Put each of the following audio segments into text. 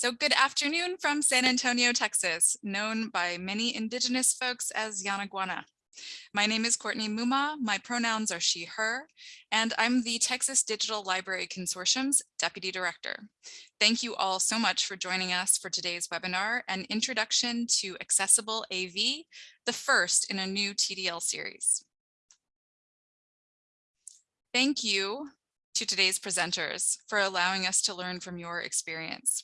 So good afternoon from San Antonio, Texas, known by many indigenous folks as Yanaguana. My name is Courtney Mumma, my pronouns are she, her, and I'm the Texas Digital Library Consortium's Deputy Director. Thank you all so much for joining us for today's webinar, an introduction to accessible AV, the first in a new TDL series. Thank you to today's presenters for allowing us to learn from your experience.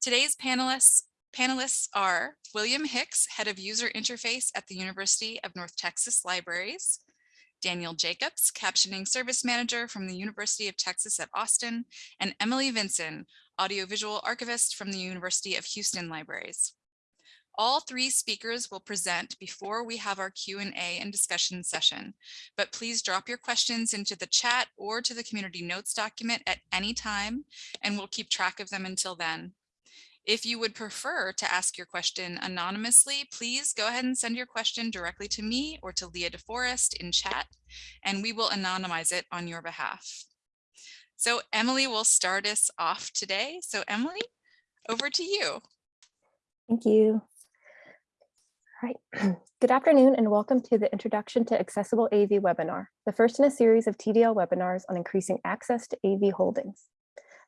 Today's panelists Panelists are William Hicks, Head of User Interface at the University of North Texas Libraries, Daniel Jacobs, Captioning Service Manager from the University of Texas at Austin, and Emily Vinson, Audiovisual Archivist from the University of Houston Libraries. All three speakers will present before we have our Q&A and discussion session, but please drop your questions into the chat or to the community notes document at any time, and we'll keep track of them until then. If you would prefer to ask your question anonymously, please go ahead and send your question directly to me or to Leah DeForest in chat, and we will anonymize it on your behalf. So Emily will start us off today. So Emily, over to you. Thank you. All right. Good afternoon and welcome to the Introduction to Accessible AV webinar, the first in a series of TDL webinars on increasing access to AV holdings.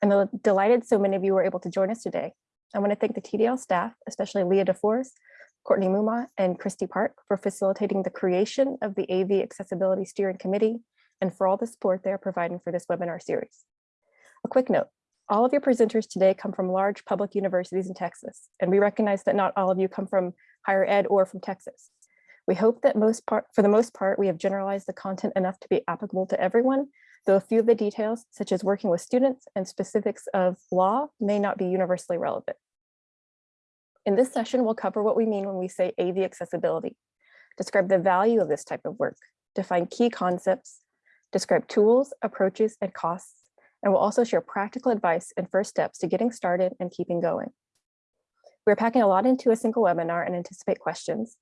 I'm delighted so many of you were able to join us today. I want to thank the TDL staff, especially Leah DeForest, Courtney Mumma, and Kristi Park for facilitating the creation of the AV Accessibility Steering Committee and for all the support they are providing for this webinar series. A quick note, all of your presenters today come from large public universities in Texas, and we recognize that not all of you come from higher ed or from Texas. We hope that most part, for the most part, we have generalized the content enough to be applicable to everyone, though a few of the details, such as working with students and specifics of law, may not be universally relevant. In this session, we'll cover what we mean when we say AV accessibility, describe the value of this type of work, define key concepts, describe tools, approaches, and costs, and we'll also share practical advice and first steps to getting started and keeping going. We're packing a lot into a single webinar and anticipate questions.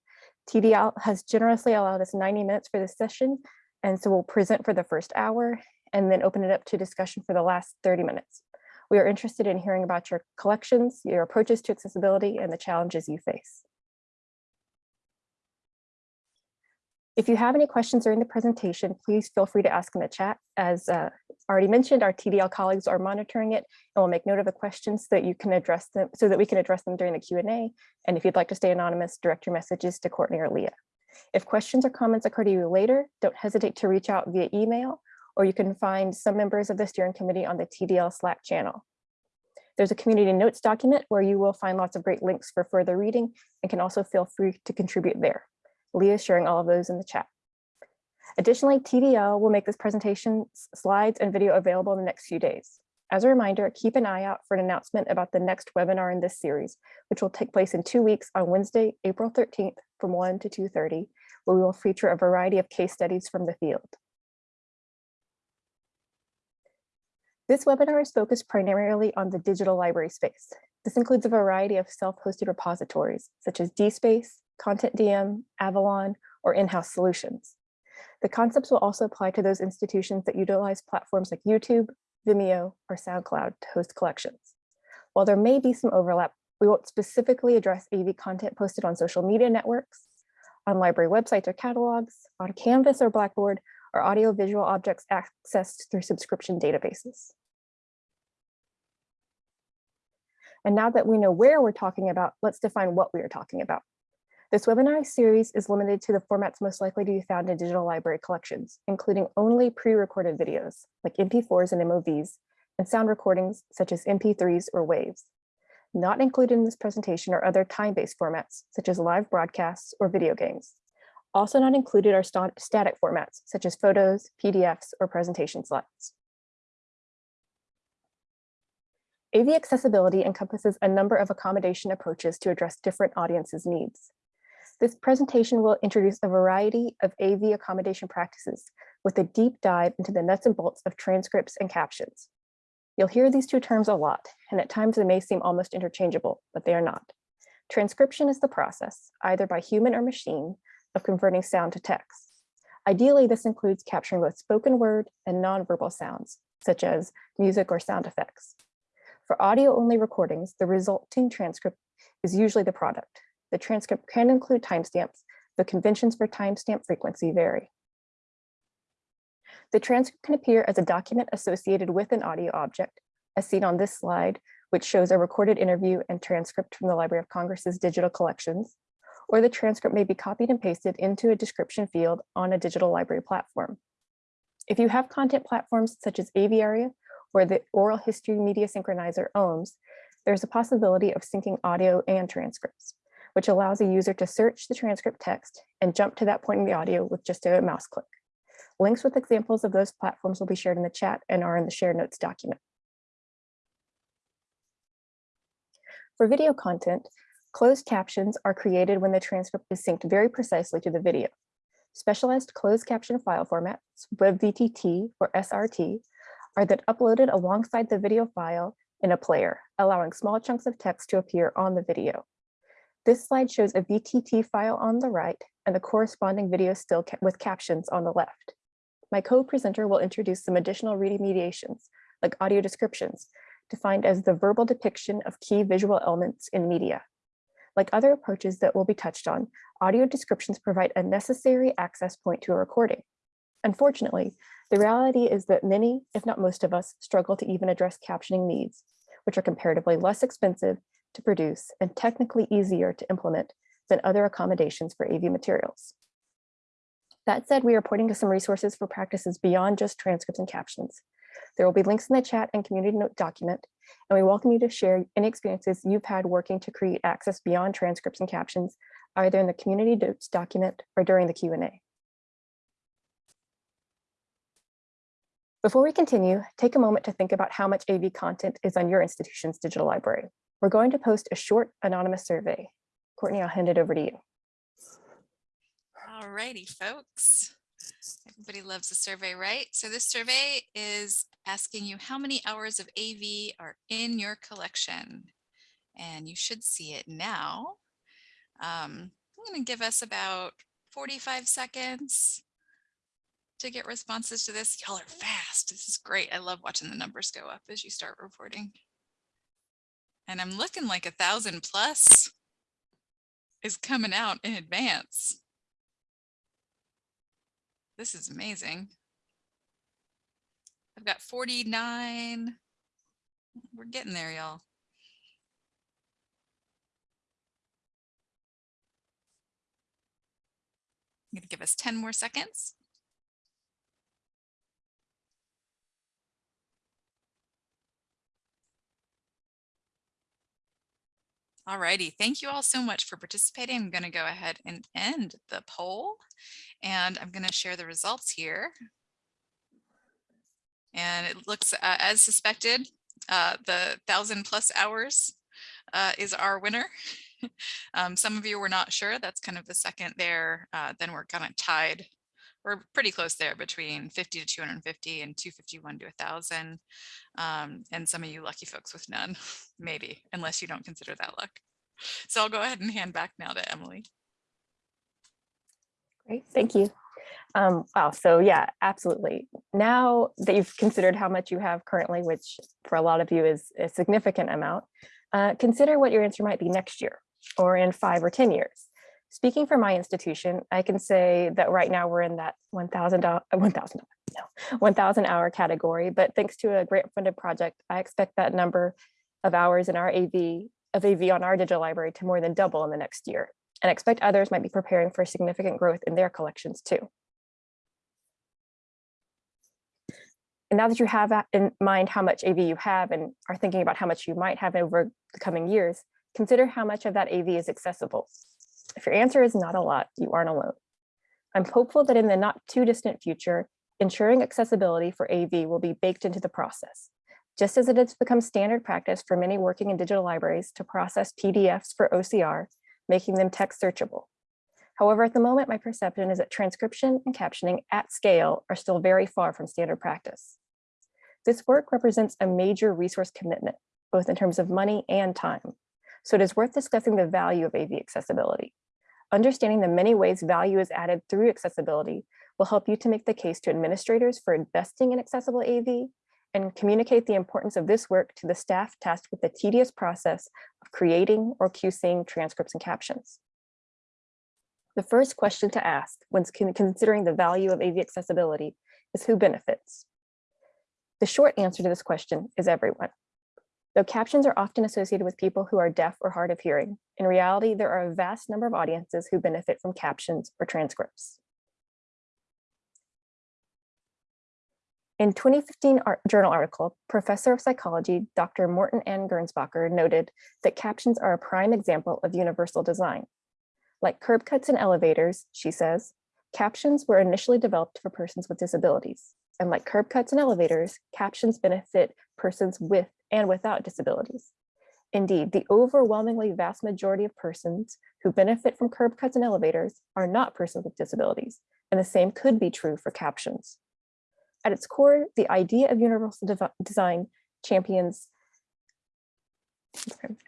TDL has generously allowed us 90 minutes for this session, and so we'll present for the first hour and then open it up to discussion for the last 30 minutes. We are interested in hearing about your collections, your approaches to accessibility, and the challenges you face. If you have any questions during the presentation, please feel free to ask in the chat. As uh, already mentioned, our TDL colleagues are monitoring it and we'll make note of the questions so that you can address them so that we can address them during the Q&A. And if you'd like to stay anonymous, direct your messages to Courtney or Leah. If questions or comments occur to you later, don't hesitate to reach out via email or you can find some members of the steering committee on the TDL Slack channel. There's a community notes document where you will find lots of great links for further reading and can also feel free to contribute there. Leah is sharing all of those in the chat. Additionally, TDL will make this presentation slides and video available in the next few days. As a reminder, keep an eye out for an announcement about the next webinar in this series, which will take place in two weeks on Wednesday, April 13th from 1 to 2.30, where we will feature a variety of case studies from the field. This webinar is focused primarily on the digital library space. This includes a variety of self-hosted repositories, such as DSpace, CONTENTdm, Avalon, or in-house solutions. The concepts will also apply to those institutions that utilize platforms like YouTube, Vimeo, or SoundCloud to host collections. While there may be some overlap, we won't specifically address AV content posted on social media networks, on library websites or catalogs, on Canvas or Blackboard, or audiovisual objects accessed through subscription databases. And now that we know where we're talking about, let's define what we are talking about. This webinar series is limited to the formats most likely to be found in digital library collections, including only pre-recorded videos like MP4s and MOVs, and sound recordings such as MP3s or WAVs. Not included in this presentation are other time-based formats, such as live broadcasts or video games. Also not included are st static formats, such as photos, PDFs, or presentation slides. AV accessibility encompasses a number of accommodation approaches to address different audiences' needs. This presentation will introduce a variety of AV accommodation practices with a deep dive into the nuts and bolts of transcripts and captions. You'll hear these two terms a lot, and at times they may seem almost interchangeable, but they are not. Transcription is the process, either by human or machine, of converting sound to text. Ideally, this includes capturing both spoken word and nonverbal sounds, such as music or sound effects. For audio-only recordings, the resulting transcript is usually the product. The transcript can include timestamps, the conventions for timestamp frequency vary. The transcript can appear as a document associated with an audio object, as seen on this slide, which shows a recorded interview and transcript from the Library of Congress's digital collections, or the transcript may be copied and pasted into a description field on a digital library platform. If you have content platforms such as Aviary or the Oral History Media Synchronizer OHMS, there's a possibility of syncing audio and transcripts, which allows a user to search the transcript text and jump to that point in the audio with just a mouse click. Links with examples of those platforms will be shared in the chat and are in the share notes document. For video content, closed captions are created when the transcript is synced very precisely to the video. Specialized closed caption file formats, WebVTT or SRT, are then uploaded alongside the video file in a player, allowing small chunks of text to appear on the video. This slide shows a VTT file on the right and the corresponding video still ca with captions on the left. My co-presenter will introduce some additional remediations, like audio descriptions, defined as the verbal depiction of key visual elements in media. Like other approaches that will be touched on, audio descriptions provide a necessary access point to a recording. Unfortunately, the reality is that many, if not most of us, struggle to even address captioning needs, which are comparatively less expensive to produce and technically easier to implement than other accommodations for AV materials. That said, we are pointing to some resources for practices beyond just transcripts and captions. There will be links in the chat and community note document, and we welcome you to share any experiences you've had working to create access beyond transcripts and captions, either in the community notes document or during the Q&A. Before we continue, take a moment to think about how much AV content is on your institution's digital library. We're going to post a short anonymous survey. Courtney, I'll hand it over to you. All righty, folks. Everybody loves a survey, right? So this survey is asking you how many hours of AV are in your collection. And you should see it now. Um, I'm going to give us about 45 seconds to get responses to this. Y'all are fast. This is great. I love watching the numbers go up as you start reporting. And I'm looking like a thousand plus is coming out in advance. This is amazing. I've got 49. We're getting there, y'all. I'm going to give us 10 more seconds. All righty. Thank you all so much for participating. I'm going to go ahead and end the poll and I'm going to share the results here. And it looks uh, as suspected, uh, the thousand plus hours uh, is our winner. um, some of you were not sure. That's kind of the second there. Uh, then we're kind of tied. We're pretty close there between 50 to 250 and 251 to 1,000. Um, and some of you lucky folks with none, maybe, unless you don't consider that luck. So I'll go ahead and hand back now to Emily. Great, thank you. Um, wow, so yeah, absolutely. Now that you've considered how much you have currently, which for a lot of you is a significant amount, uh, consider what your answer might be next year or in five or 10 years. Speaking for my institution, I can say that right now we're in that 1,000 uh, 1,000 no, 1,000 hour category, but thanks to a grant funded project, I expect that number of hours in our AV of AV on our digital library to more than double in the next year and expect others might be preparing for significant growth in their collections too. And now that you have in mind how much AV you have and are thinking about how much you might have over the coming years, consider how much of that AV is accessible. If your answer is not a lot, you aren't alone. I'm hopeful that in the not too distant future, ensuring accessibility for AV will be baked into the process. Just as it has become standard practice for many working in digital libraries to process PDFs for OCR, making them text searchable. However, at the moment, my perception is that transcription and captioning at scale are still very far from standard practice. This work represents a major resource commitment, both in terms of money and time. So it is worth discussing the value of AV accessibility. Understanding the many ways value is added through accessibility will help you to make the case to administrators for investing in accessible AV and communicate the importance of this work to the staff tasked with the tedious process of creating or QCing transcripts and captions. The first question to ask when considering the value of AV accessibility is who benefits? The short answer to this question is everyone. Though captions are often associated with people who are deaf or hard of hearing, in reality, there are a vast number of audiences who benefit from captions or transcripts. In 2015 art- journal article, professor of psychology, Dr. Morton Ann Gernsbacher noted that captions are a prime example of universal design. Like curb cuts and elevators, she says, captions were initially developed for persons with disabilities. And like curb cuts and elevators, captions benefit persons with and without disabilities. Indeed, the overwhelmingly vast majority of persons who benefit from curb cuts and elevators are not persons with disabilities, and the same could be true for captions. At its core, the idea of universal design champions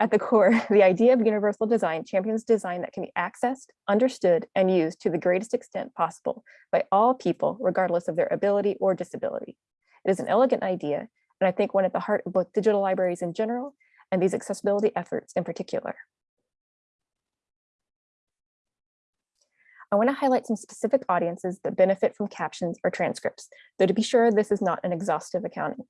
at the core, the idea of universal design champions design that can be accessed, understood, and used to the greatest extent possible by all people, regardless of their ability or disability. It is an elegant idea, and I think one at the heart of both digital libraries in general and these accessibility efforts in particular. I want to highlight some specific audiences that benefit from captions or transcripts, though to be sure, this is not an exhaustive accounting.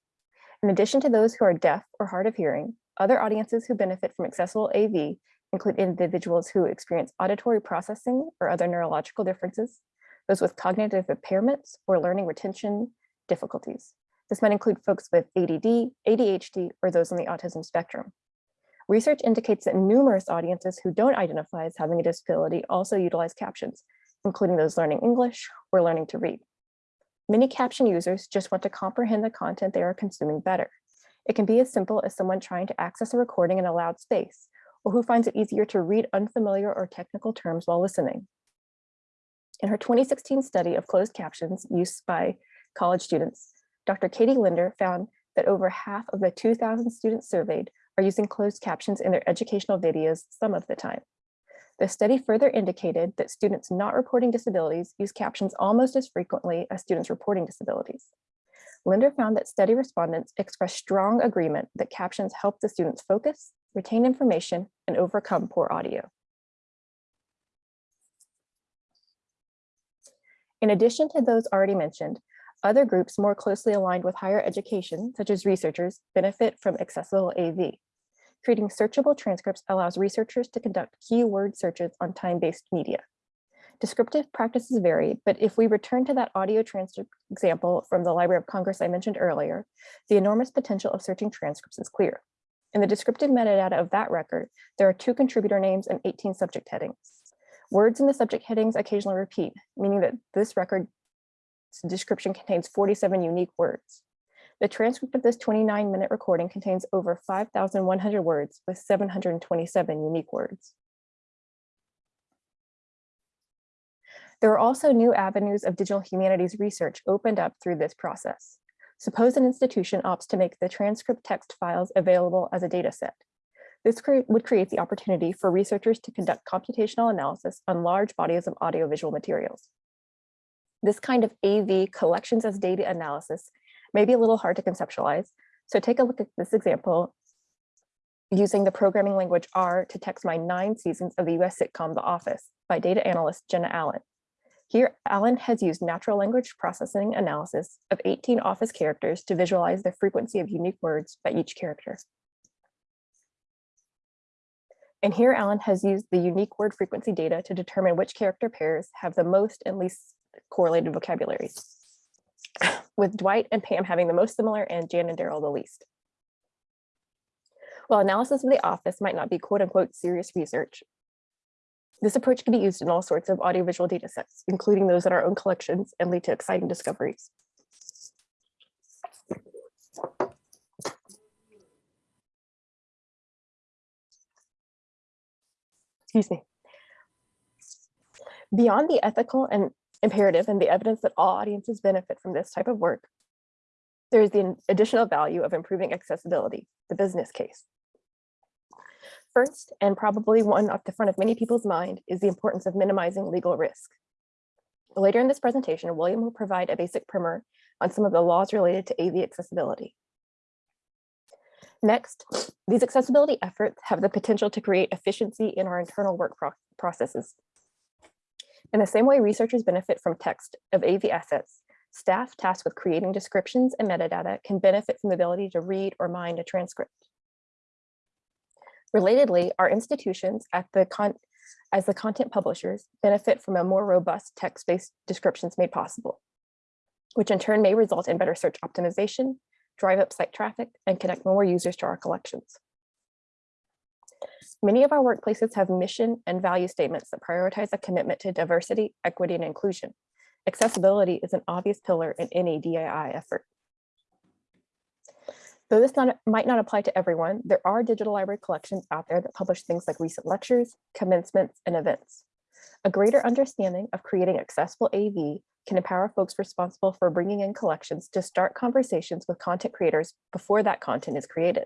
In addition to those who are deaf or hard of hearing, other audiences who benefit from accessible AV include individuals who experience auditory processing or other neurological differences, those with cognitive impairments or learning retention difficulties. This might include folks with ADD, ADHD, or those on the autism spectrum. Research indicates that numerous audiences who don't identify as having a disability also utilize captions, including those learning English or learning to read. Many caption users just want to comprehend the content they are consuming better. It can be as simple as someone trying to access a recording in a loud space, or who finds it easier to read unfamiliar or technical terms while listening. In her 2016 study of closed captions used by college students, Dr. Katie Linder found that over half of the 2,000 students surveyed are using closed captions in their educational videos some of the time. The study further indicated that students not reporting disabilities use captions almost as frequently as students reporting disabilities. Linder found that study respondents expressed strong agreement that captions help the students focus, retain information, and overcome poor audio. In addition to those already mentioned, other groups more closely aligned with higher education, such as researchers, benefit from accessible AV. Creating searchable transcripts allows researchers to conduct keyword searches on time-based media. Descriptive practices vary, but if we return to that audio transcript example from the Library of Congress I mentioned earlier, the enormous potential of searching transcripts is clear. In the descriptive metadata of that record, there are two contributor names and 18 subject headings. Words in the subject headings occasionally repeat, meaning that this record description contains 47 unique words. The transcript of this 29 minute recording contains over 5,100 words with 727 unique words. There are also new avenues of digital humanities research opened up through this process. Suppose an institution opts to make the transcript text files available as a data set. This cre would create the opportunity for researchers to conduct computational analysis on large bodies of audiovisual materials. This kind of AV collections as data analysis may be a little hard to conceptualize. So take a look at this example using the programming language R to text my nine seasons of the US sitcom The Office by data analyst Jenna Allen. Here, Allen has used natural language processing analysis of 18 Office characters to visualize the frequency of unique words by each character. And here Allen has used the unique word frequency data to determine which character pairs have the most and least correlated vocabularies, with Dwight and Pam having the most similar and Jan and Daryl the least. While analysis of the office might not be quote unquote serious research, this approach can be used in all sorts of audiovisual data sets, including those in our own collections and lead to exciting discoveries. Excuse me. Beyond the ethical and imperative and the evidence that all audiences benefit from this type of work, there is the additional value of improving accessibility, the business case. First, and probably one at the front of many people's mind, is the importance of minimizing legal risk. Later in this presentation, William will provide a basic primer on some of the laws related to AV accessibility. Next, these accessibility efforts have the potential to create efficiency in our internal work pro processes. In the same way researchers benefit from text of AV assets, staff tasked with creating descriptions and metadata can benefit from the ability to read or mind a transcript. Relatedly, our institutions at the con as the content publishers benefit from a more robust text-based descriptions made possible, which in turn may result in better search optimization, drive up site traffic, and connect more users to our collections. Many of our workplaces have mission and value statements that prioritize a commitment to diversity, equity, and inclusion. Accessibility is an obvious pillar in any DEI effort. Though this not, might not apply to everyone, there are digital library collections out there that publish things like recent lectures, commencements, and events. A greater understanding of creating accessible AV can empower folks responsible for bringing in collections to start conversations with content creators before that content is created.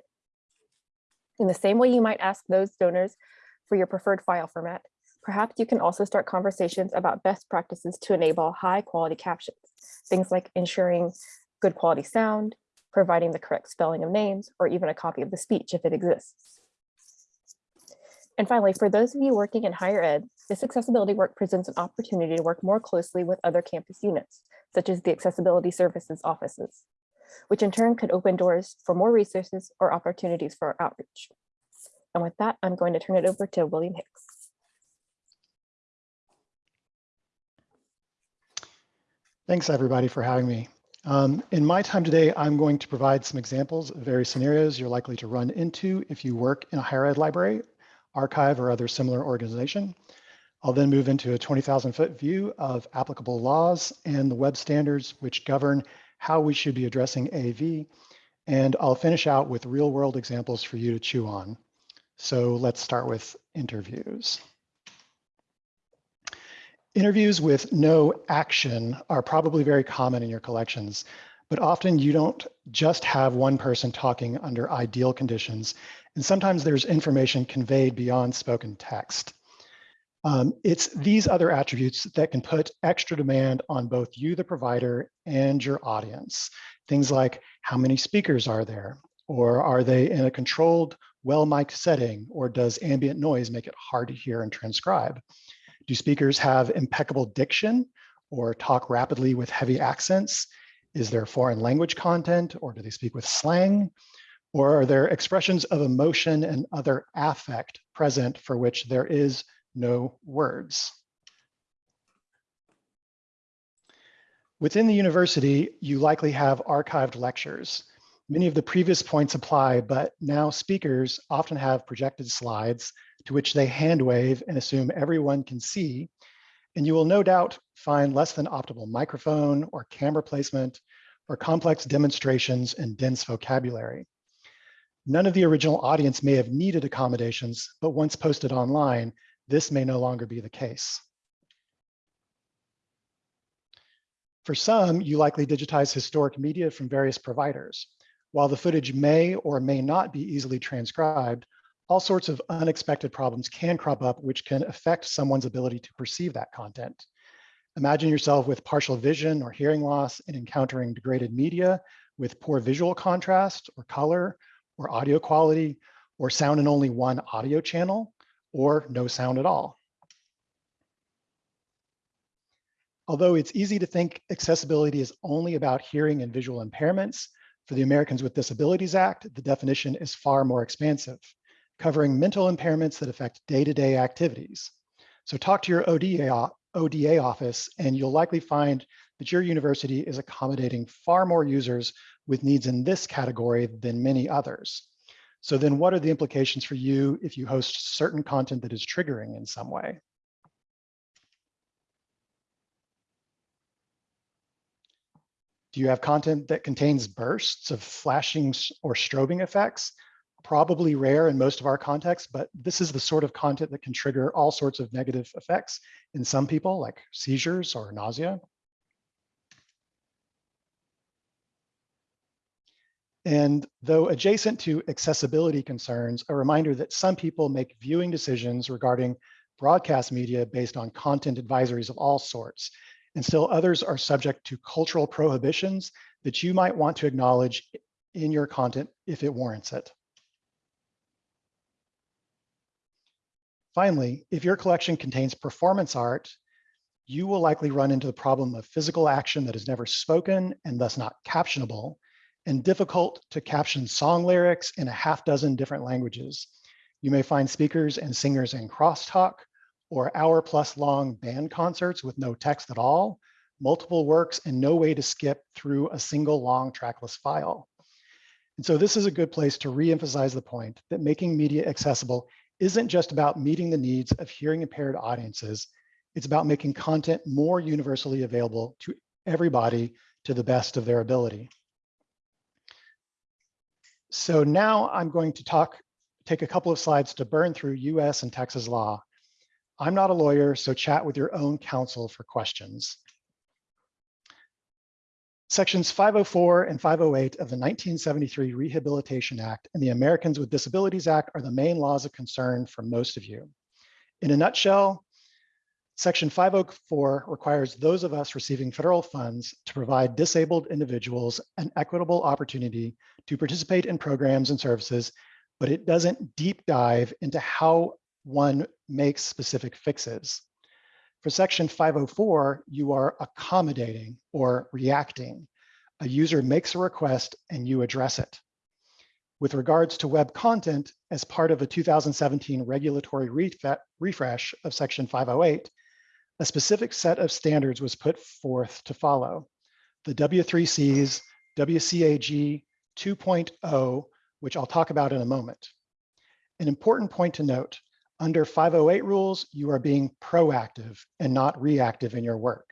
In the same way you might ask those donors for your preferred file format, perhaps you can also start conversations about best practices to enable high quality captions, things like ensuring good quality sound, providing the correct spelling of names, or even a copy of the speech if it exists. And finally, for those of you working in higher ed, this accessibility work presents an opportunity to work more closely with other campus units, such as the accessibility services offices, which in turn could open doors for more resources or opportunities for outreach. And with that, I'm going to turn it over to William Hicks. Thanks everybody for having me. Um, in my time today, I'm going to provide some examples of various scenarios you're likely to run into if you work in a higher ed library, archive, or other similar organization. I'll then move into a 20,000 foot view of applicable laws and the web standards which govern how we should be addressing AV. And I'll finish out with real world examples for you to chew on. So let's start with interviews. Interviews with no action are probably very common in your collections, but often you don't just have one person talking under ideal conditions, and sometimes there's information conveyed beyond spoken text. Um, it's these other attributes that can put extra demand on both you, the provider, and your audience. Things like how many speakers are there? Or are they in a controlled, well-mic'd setting? Or does ambient noise make it hard to hear and transcribe? Do speakers have impeccable diction or talk rapidly with heavy accents? Is there foreign language content or do they speak with slang? Or are there expressions of emotion and other affect present for which there is no words? Within the university, you likely have archived lectures. Many of the previous points apply, but now speakers often have projected slides to which they hand wave and assume everyone can see. And you will no doubt find less than optimal microphone or camera placement or complex demonstrations and dense vocabulary. None of the original audience may have needed accommodations, but once posted online, this may no longer be the case. For some, you likely digitize historic media from various providers. While the footage may or may not be easily transcribed, all sorts of unexpected problems can crop up which can affect someone's ability to perceive that content. Imagine yourself with partial vision or hearing loss and encountering degraded media with poor visual contrast or color or audio quality or sound in only one audio channel or no sound at all. Although it's easy to think accessibility is only about hearing and visual impairments, for the Americans with Disabilities Act, the definition is far more expansive covering mental impairments that affect day-to-day -day activities. So talk to your ODA, ODA office and you'll likely find that your university is accommodating far more users with needs in this category than many others. So then what are the implications for you if you host certain content that is triggering in some way? Do you have content that contains bursts of flashing or strobing effects probably rare in most of our contexts, but this is the sort of content that can trigger all sorts of negative effects in some people like seizures or nausea. And though adjacent to accessibility concerns, a reminder that some people make viewing decisions regarding broadcast media based on content advisories of all sorts, and still others are subject to cultural prohibitions that you might want to acknowledge in your content if it warrants it. Finally, if your collection contains performance art, you will likely run into the problem of physical action that is never spoken and thus not captionable, and difficult to caption song lyrics in a half dozen different languages. You may find speakers and singers in crosstalk or hour plus long band concerts with no text at all, multiple works and no way to skip through a single long trackless file. And so this is a good place to reemphasize the point that making media accessible isn't just about meeting the needs of hearing impaired audiences, it's about making content more universally available to everybody to the best of their ability. So now I'm going to talk, take a couple of slides to burn through US and Texas law. I'm not a lawyer, so chat with your own counsel for questions. Sections 504 and 508 of the 1973 Rehabilitation Act and the Americans with Disabilities Act are the main laws of concern for most of you. In a nutshell, Section 504 requires those of us receiving federal funds to provide disabled individuals an equitable opportunity to participate in programs and services, but it doesn't deep dive into how one makes specific fixes. For section 504, you are accommodating or reacting. A user makes a request and you address it. With regards to web content, as part of a 2017 regulatory refresh of section 508, a specific set of standards was put forth to follow. The W3Cs, WCAG 2.0, which I'll talk about in a moment. An important point to note, under 508 rules, you are being proactive and not reactive in your work.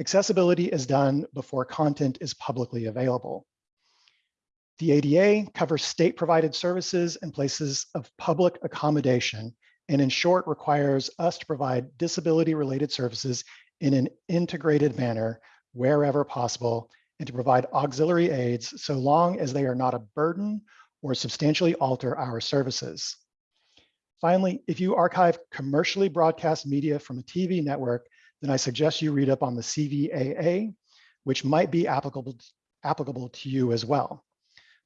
Accessibility is done before content is publicly available. The ADA covers state provided services and places of public accommodation and in short requires us to provide disability related services in an integrated manner wherever possible and to provide auxiliary aids so long as they are not a burden or substantially alter our services. Finally, if you archive commercially broadcast media from a TV network, then I suggest you read up on the CVAA, which might be applicable, applicable to you as well.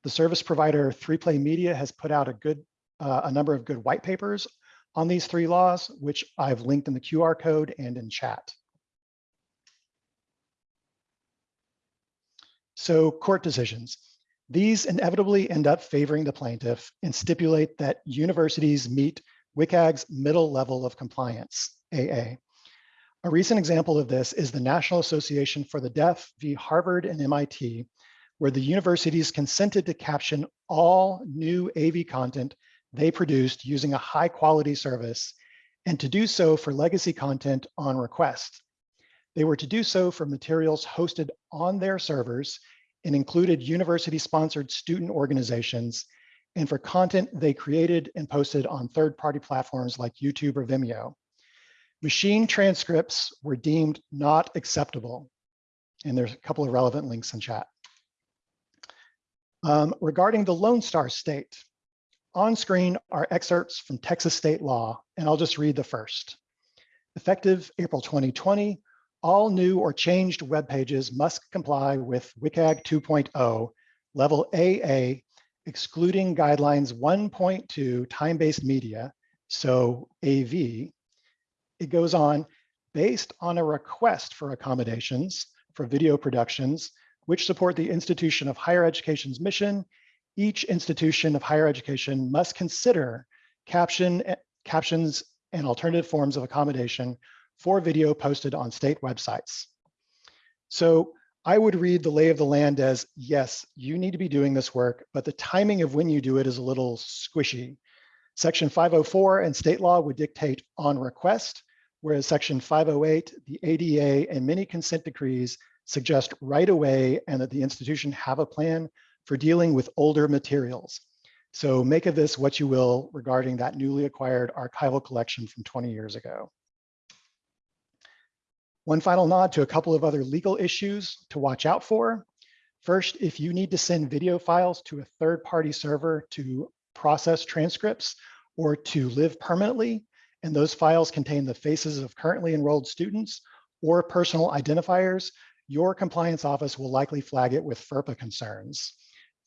The service provider 3Play Media has put out a good uh, a number of good white papers on these three laws, which I've linked in the QR code and in chat. So court decisions. These inevitably end up favoring the plaintiff and stipulate that universities meet WCAG's middle level of compliance, AA. A recent example of this is the National Association for the Deaf v. Harvard and MIT, where the universities consented to caption all new AV content they produced using a high quality service and to do so for legacy content on request. They were to do so for materials hosted on their servers and included university sponsored student organizations and for content they created and posted on third party platforms like YouTube or Vimeo. Machine transcripts were deemed not acceptable. And there's a couple of relevant links in chat. Um, regarding the Lone Star State, on screen are excerpts from Texas state law, and I'll just read the first. Effective April 2020, all new or changed web pages must comply with WCAG 2.0, level AA, excluding guidelines 1.2 time-based media, so AV. It goes on, based on a request for accommodations for video productions, which support the institution of higher education's mission each institution of higher education must consider caption, eh, captions and alternative forms of accommodation for video posted on state websites. So I would read the lay of the land as, yes, you need to be doing this work, but the timing of when you do it is a little squishy. Section 504 and state law would dictate on request, whereas section 508, the ADA and many consent decrees suggest right away and that the institution have a plan for dealing with older materials. So make of this what you will regarding that newly acquired archival collection from 20 years ago. One final nod to a couple of other legal issues to watch out for. First, if you need to send video files to a third-party server to process transcripts or to live permanently, and those files contain the faces of currently enrolled students or personal identifiers, your compliance office will likely flag it with FERPA concerns.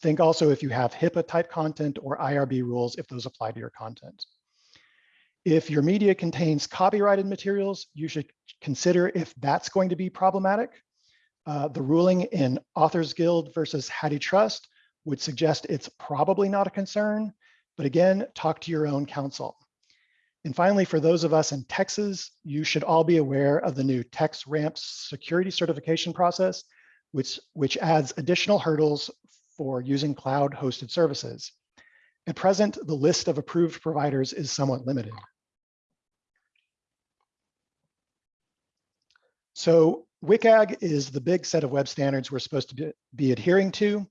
Think also if you have HIPAA type content or IRB rules, if those apply to your content. If your media contains copyrighted materials, you should consider if that's going to be problematic. Uh, the ruling in Authors Guild versus HathiTrust would suggest it's probably not a concern, but again, talk to your own counsel. And finally, for those of us in Texas, you should all be aware of the new TexRAMP security certification process, which, which adds additional hurdles for using cloud hosted services. At present, the list of approved providers is somewhat limited. So WCAG is the big set of web standards we're supposed to be, adhering to.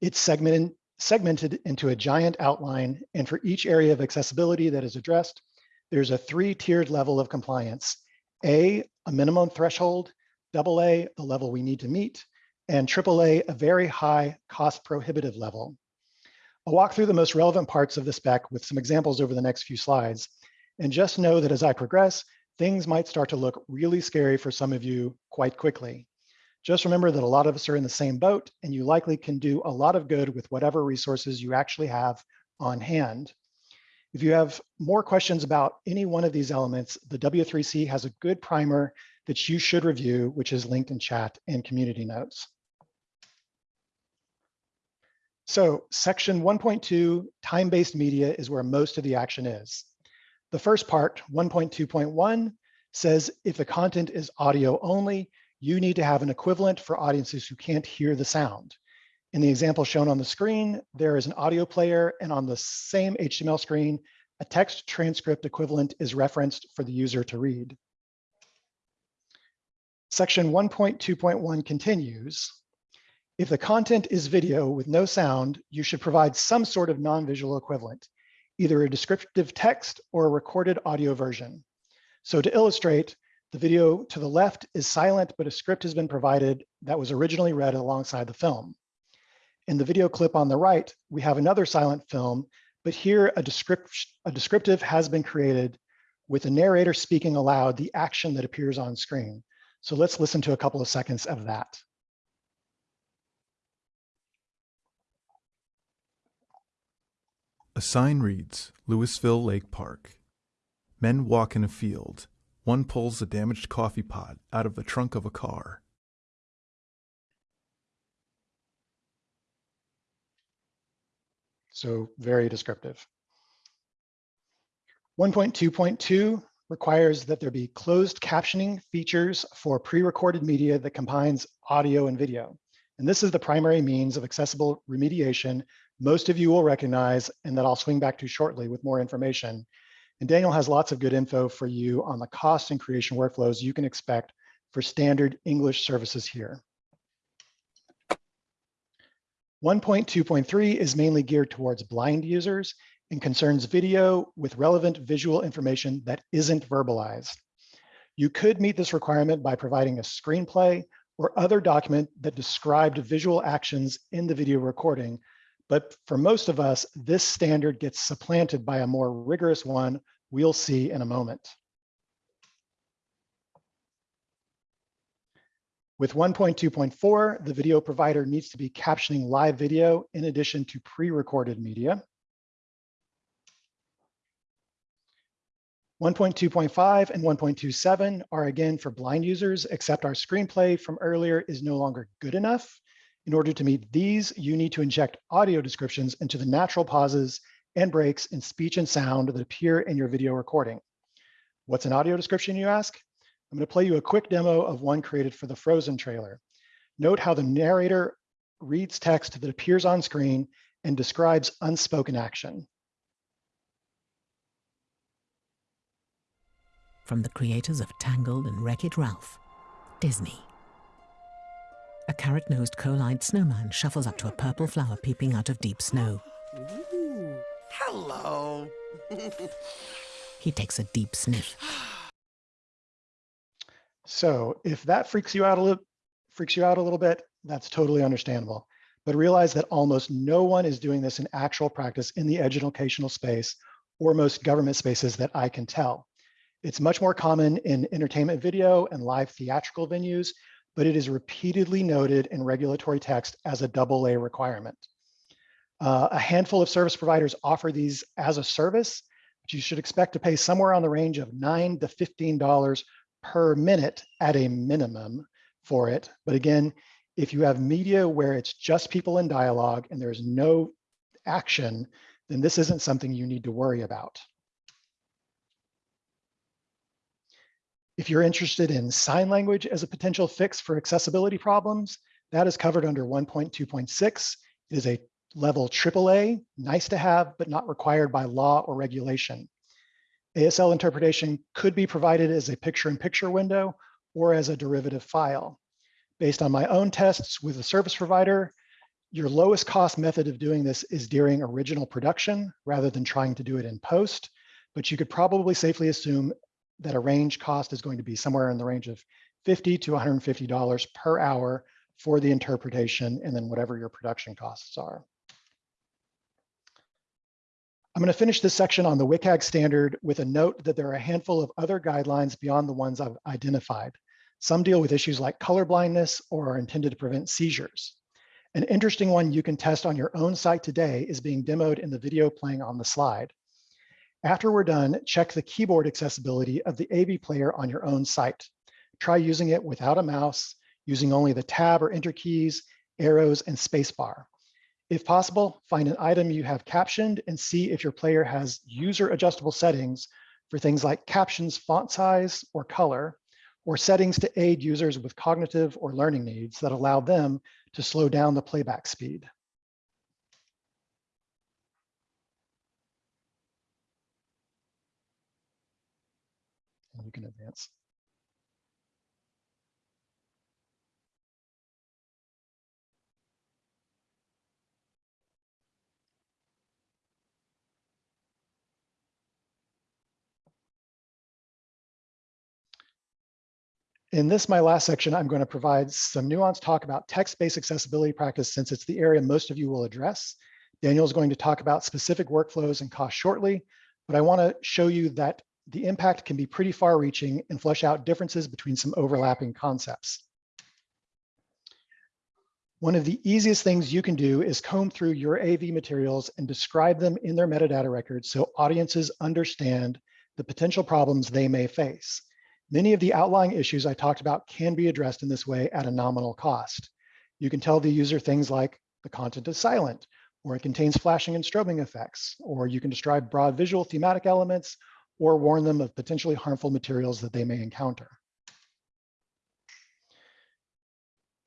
It's segmented, segmented into a giant outline, and for each area of accessibility that is addressed, there's a three-tiered level of compliance. A, a minimum threshold, double A, the level we need to meet, and triple A, a very high cost prohibitive level. I'll walk through the most relevant parts of the spec with some examples over the next few slides. And just know that as I progress, things might start to look really scary for some of you quite quickly. Just remember that a lot of us are in the same boat and you likely can do a lot of good with whatever resources you actually have on hand. If you have more questions about any one of these elements, the W3C has a good primer that you should review, which is linked in chat and community notes. So section 1.2, time-based media is where most of the action is. The first part, 1.2.1, says if the content is audio only, you need to have an equivalent for audiences who can't hear the sound. In the example shown on the screen, there is an audio player and on the same HTML screen, a text transcript equivalent is referenced for the user to read. Section 1.2.1 continues. If the content is video with no sound, you should provide some sort of non-visual equivalent, either a descriptive text or a recorded audio version. So to illustrate, the video to the left is silent, but a script has been provided that was originally read alongside the film. In the video clip on the right, we have another silent film, but here a, descript a descriptive has been created with the narrator speaking aloud the action that appears on screen. So let's listen to a couple of seconds of that. A sign reads, Louisville Lake Park. Men walk in a field. One pulls a damaged coffee pot out of the trunk of a car. So very descriptive. 1.2.2 requires that there be closed captioning features for pre-recorded media that combines audio and video. And this is the primary means of accessible remediation most of you will recognize and that I'll swing back to shortly with more information. And Daniel has lots of good info for you on the cost and creation workflows you can expect for standard English services here. 1.2.3 is mainly geared towards blind users and concerns video with relevant visual information that isn't verbalized. You could meet this requirement by providing a screenplay or other document that described visual actions in the video recording but for most of us, this standard gets supplanted by a more rigorous one we'll see in a moment. With 1.2.4, the video provider needs to be captioning live video in addition to pre-recorded media. 1.2.5 and 1.27 are again for blind users, except our screenplay from earlier is no longer good enough. In order to meet these, you need to inject audio descriptions into the natural pauses and breaks in speech and sound that appear in your video recording. What's an audio description, you ask? I'm going to play you a quick demo of one created for the Frozen trailer. Note how the narrator reads text that appears on screen and describes unspoken action. From the creators of Tangled and Wreck-It Ralph, Disney. A carrot-nosed coal-eyed snowman shuffles up to a purple flower peeping out of deep snow. Ooh, hello. He takes a deep sniff. So if that freaks you out a little, freaks you out a little bit, that's totally understandable. But realize that almost no one is doing this in actual practice in the educational space or most government spaces that I can tell. It's much more common in entertainment video and live theatrical venues but it is repeatedly noted in regulatory text as a double A requirement. Uh, a handful of service providers offer these as a service. but you should expect to pay somewhere on the range of nine to $15 per minute at a minimum for it. But again, if you have media where it's just people in dialogue and there's no action, then this isn't something you need to worry about. If you're interested in sign language as a potential fix for accessibility problems, that is covered under 1.2.6. It is a level AAA, nice to have, but not required by law or regulation. ASL interpretation could be provided as a picture-in-picture window or as a derivative file. Based on my own tests with a service provider, your lowest cost method of doing this is during original production rather than trying to do it in post, but you could probably safely assume that a range cost is going to be somewhere in the range of 50 to $150 per hour for the interpretation and then whatever your production costs are. I'm going to finish this section on the WCAG standard with a note that there are a handful of other guidelines beyond the ones I've identified. Some deal with issues like color blindness or are intended to prevent seizures. An interesting one you can test on your own site today is being demoed in the video playing on the slide. After we're done, check the keyboard accessibility of the AV player on your own site. Try using it without a mouse, using only the tab or enter keys, arrows, and spacebar. If possible, find an item you have captioned and see if your player has user adjustable settings for things like captions font size or color, or settings to aid users with cognitive or learning needs that allow them to slow down the playback speed. Can advance. In this, my last section, I'm going to provide some nuanced talk about text-based accessibility practice since it's the area most of you will address. Daniel is going to talk about specific workflows and costs shortly, but I want to show you that the impact can be pretty far reaching and flesh out differences between some overlapping concepts. One of the easiest things you can do is comb through your AV materials and describe them in their metadata records so audiences understand the potential problems they may face. Many of the outlying issues I talked about can be addressed in this way at a nominal cost. You can tell the user things like the content is silent, or it contains flashing and strobing effects, or you can describe broad visual thematic elements, or warn them of potentially harmful materials that they may encounter.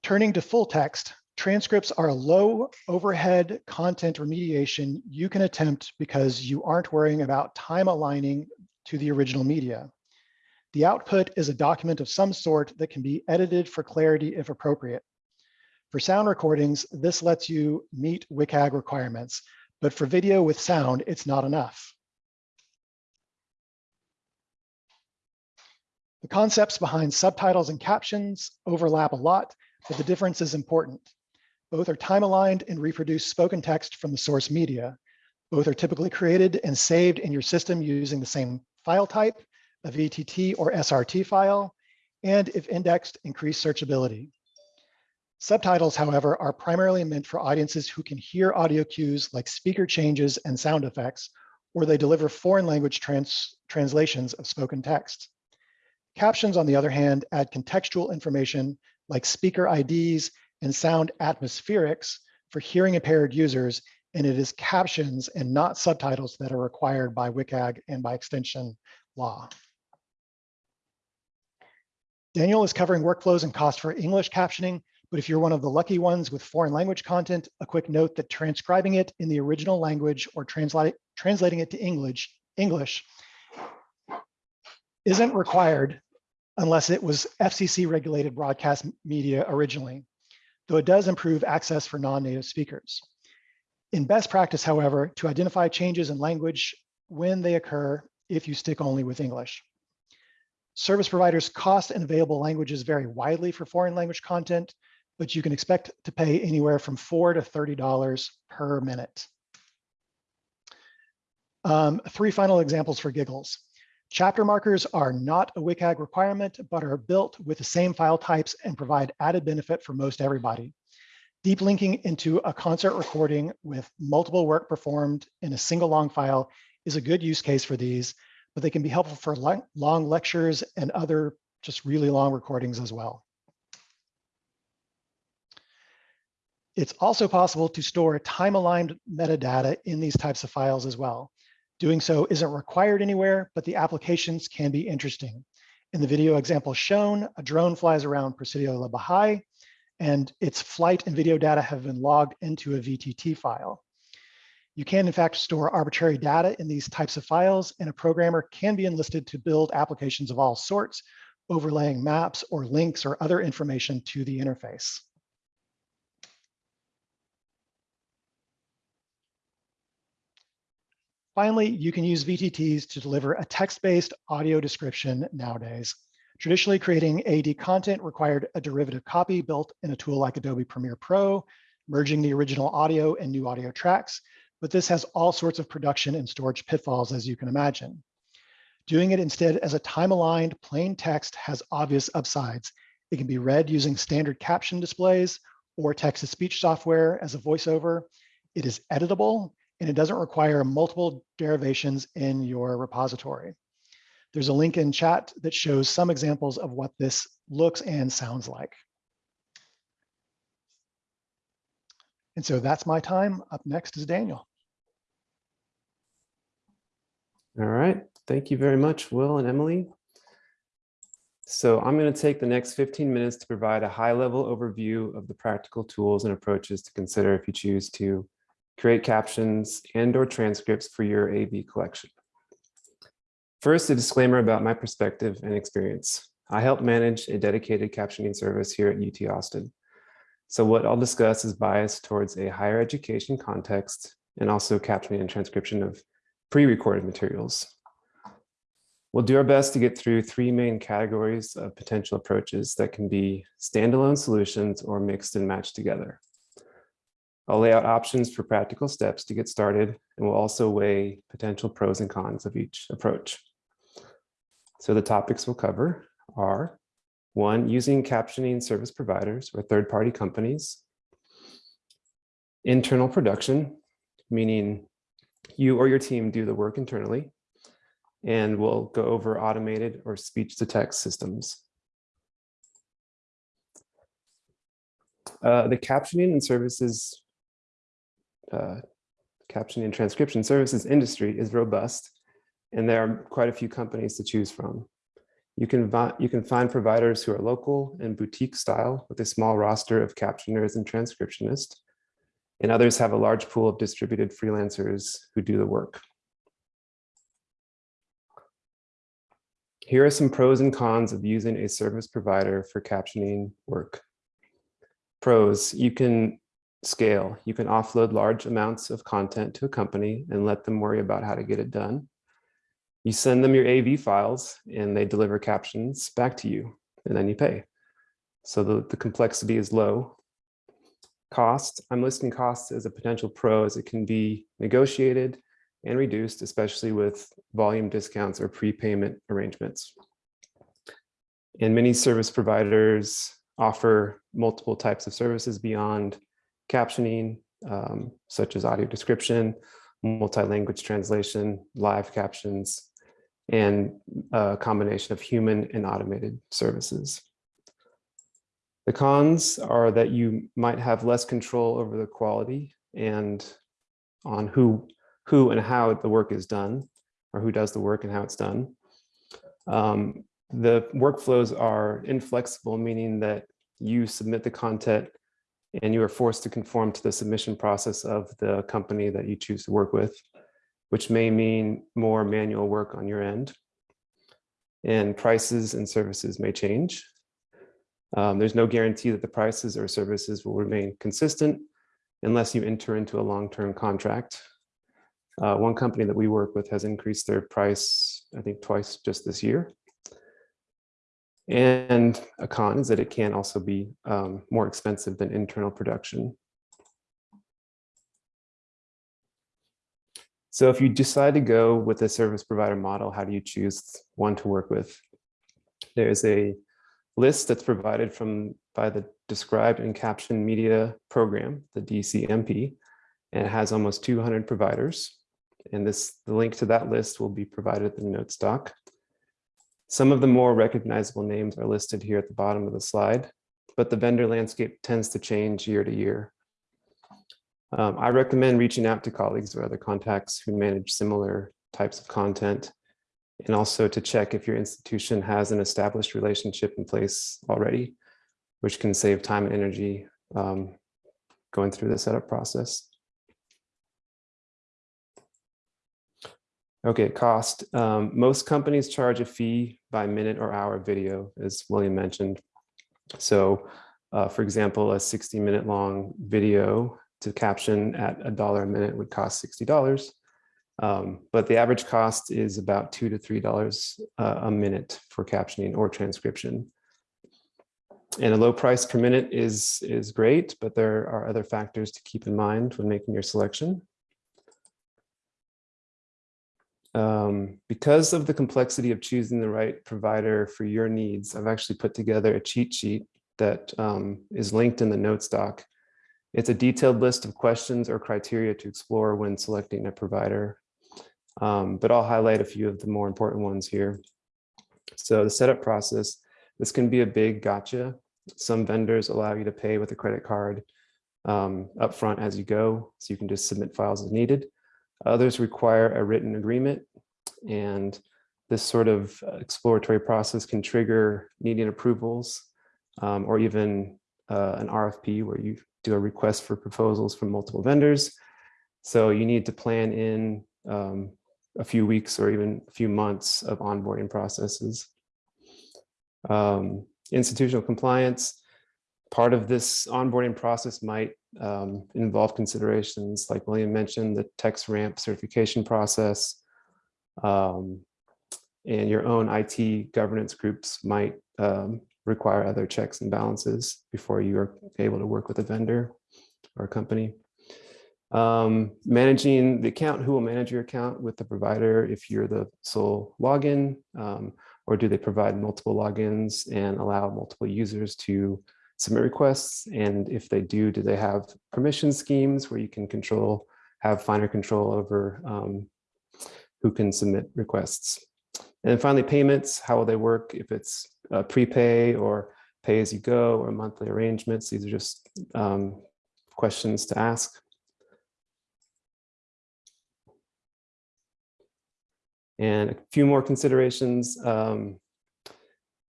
Turning to full text, transcripts are a low overhead content remediation you can attempt because you aren't worrying about time aligning to the original media. The output is a document of some sort that can be edited for clarity if appropriate. For sound recordings, this lets you meet WCAG requirements, but for video with sound, it's not enough. The concepts behind subtitles and captions overlap a lot, but the difference is important. Both are time aligned and reproduce spoken text from the source media. Both are typically created and saved in your system using the same file type a VTT or SRT file, and if indexed, increase searchability. Subtitles, however, are primarily meant for audiences who can hear audio cues like speaker changes and sound effects, or they deliver foreign language trans translations of spoken text. Captions, on the other hand, add contextual information like speaker IDs and sound atmospherics for hearing impaired users, and it is captions and not subtitles that are required by WCAG and by extension law. Daniel is covering workflows and costs for English captioning, but if you're one of the lucky ones with foreign language content, a quick note that transcribing it in the original language or translating it to English, English isn't required unless it was FCC regulated broadcast media originally, though it does improve access for non-native speakers. In best practice, however, to identify changes in language when they occur if you stick only with English. Service providers cost and available languages vary widely for foreign language content, but you can expect to pay anywhere from four to $30 per minute. Um, three final examples for giggles. Chapter markers are not a WCAG requirement, but are built with the same file types and provide added benefit for most everybody. Deep linking into a concert recording with multiple work performed in a single long file is a good use case for these, but they can be helpful for long, long lectures and other just really long recordings as well. It's also possible to store time-aligned metadata in these types of files as well. Doing so isn't required anywhere, but the applications can be interesting. In the video example shown, a drone flies around Presidio La Bahía, and its flight and video data have been logged into a VTT file. You can, in fact, store arbitrary data in these types of files, and a programmer can be enlisted to build applications of all sorts, overlaying maps or links or other information to the interface. Finally, you can use VTTs to deliver a text-based audio description nowadays. Traditionally, creating AD content required a derivative copy built in a tool like Adobe Premiere Pro, merging the original audio and new audio tracks, but this has all sorts of production and storage pitfalls, as you can imagine. Doing it instead as a time-aligned plain text has obvious upsides. It can be read using standard caption displays or text-to-speech software as a voiceover. It is editable, and it doesn't require multiple derivations in your repository. There's a link in chat that shows some examples of what this looks and sounds like. And so that's my time. Up next is Daniel. All right, thank you very much, Will and Emily. So I'm going to take the next 15 minutes to provide a high-level overview of the practical tools and approaches to consider if you choose to create captions and or transcripts for your AV collection. First, a disclaimer about my perspective and experience. I help manage a dedicated captioning service here at UT Austin. So what I'll discuss is biased towards a higher education context and also captioning and transcription of pre-recorded materials. We'll do our best to get through three main categories of potential approaches that can be standalone solutions or mixed and matched together. I'll lay out options for practical steps to get started, and we'll also weigh potential pros and cons of each approach. So the topics we'll cover are one, using captioning service providers or third-party companies, internal production, meaning you or your team do the work internally, and we'll go over automated or speech-to-text systems. Uh, the captioning and services, uh, captioning and transcription services industry is robust, and there are quite a few companies to choose from. You can, you can find providers who are local and boutique style with a small roster of captioners and transcriptionists, and others have a large pool of distributed freelancers who do the work. Here are some pros and cons of using a service provider for captioning work. Pros, you can scale. You can offload large amounts of content to a company and let them worry about how to get it done. You send them your AV files and they deliver captions back to you and then you pay. So the, the complexity is low. Cost, I'm listing costs as a potential pro as it can be negotiated and reduced, especially with volume discounts or prepayment arrangements. And many service providers offer multiple types of services beyond captioning, um, such as audio description, multi-language translation, live captions, and a combination of human and automated services. The cons are that you might have less control over the quality and on who, who and how the work is done, or who does the work and how it's done. Um, the workflows are inflexible, meaning that you submit the content and you are forced to conform to the submission process of the company that you choose to work with which may mean more manual work on your end. And prices and services may change. Um, there's no guarantee that the prices or services will remain consistent unless you enter into a long-term contract. Uh, one company that we work with has increased their price, I think twice just this year. And a con is that it can also be um, more expensive than internal production. So if you decide to go with a service provider model, how do you choose one to work with? There's a list that's provided from by the Described and Captioned Media Program, the DCMP, and it has almost 200 providers. And this, the link to that list will be provided in the notes doc. Some of the more recognizable names are listed here at the bottom of the slide, but the vendor landscape tends to change year to year. Um, I recommend reaching out to colleagues or other contacts who manage similar types of content and also to check if your institution has an established relationship in place already, which can save time and energy um, going through the setup process. Okay, cost. Um, most companies charge a fee by minute or hour video, as William mentioned. So, uh, for example, a 60 minute long video to caption at a dollar a minute would cost $60. Um, but the average cost is about two to three dollars uh, a minute for captioning or transcription. And a low price per minute is is great, but there are other factors to keep in mind when making your selection. Um, because of the complexity of choosing the right provider for your needs, I've actually put together a cheat sheet that um, is linked in the notes doc. It's a detailed list of questions or criteria to explore when selecting a provider. Um, but I'll highlight a few of the more important ones here. So the setup process, this can be a big gotcha. Some vendors allow you to pay with a credit card um, upfront as you go, so you can just submit files as needed. Others require a written agreement, and this sort of exploratory process can trigger needing approvals um, or even uh, an RFP where you do a request for proposals from multiple vendors. So you need to plan in um, a few weeks or even a few months of onboarding processes. Um, institutional compliance, part of this onboarding process might um, involve considerations like William mentioned, the TX-RAMP certification process, um, and your own IT governance groups might um, require other checks and balances before you are able to work with a vendor or a company. Um, managing the account, who will manage your account with the provider if you're the sole login, um, or do they provide multiple logins and allow multiple users to submit requests? And if they do, do they have permission schemes where you can control, have finer control over um, who can submit requests? And finally, payments, how will they work if it's uh, prepay or pay as you go or monthly arrangements? These are just um, questions to ask. And a few more considerations. Um,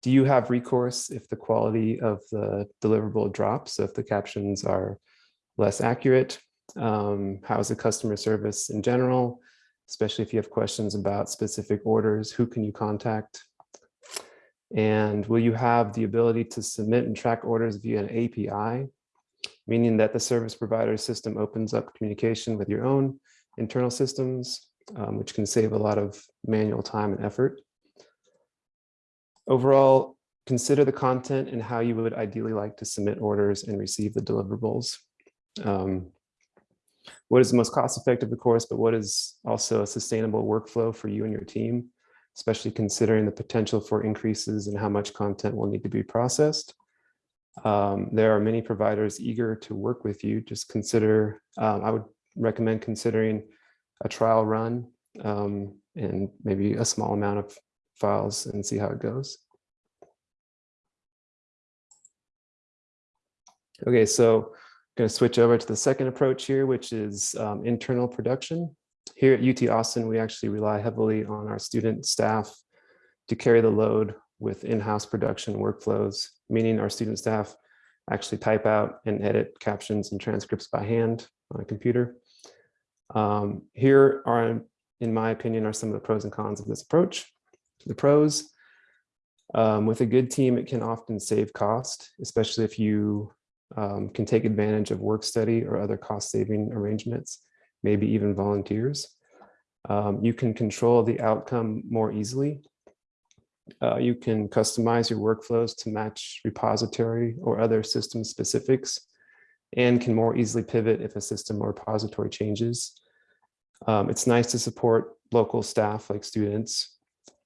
do you have recourse if the quality of the deliverable drops? If the captions are less accurate? Um, how is the customer service in general? Especially if you have questions about specific orders, who can you contact? And will you have the ability to submit and track orders via an API? Meaning that the service provider system opens up communication with your own internal systems um, which can save a lot of manual time and effort. Overall, consider the content and how you would ideally like to submit orders and receive the deliverables. Um, what is the most cost effective, of course, but what is also a sustainable workflow for you and your team, especially considering the potential for increases in how much content will need to be processed. Um, there are many providers eager to work with you. Just consider, um, I would recommend considering a trial run um, and maybe a small amount of files and see how it goes. Okay, so I'm going to switch over to the second approach here, which is um, internal production. Here at UT Austin, we actually rely heavily on our student staff to carry the load with in-house production workflows, meaning our student staff actually type out and edit captions and transcripts by hand on a computer. Um, here are, in my opinion, are some of the pros and cons of this approach. The pros, um, with a good team, it can often save cost, especially if you um, can take advantage of work study or other cost saving arrangements, maybe even volunteers. Um, you can control the outcome more easily. Uh, you can customize your workflows to match repository or other system specifics and can more easily pivot if a system or repository changes. Um, it's nice to support local staff like students,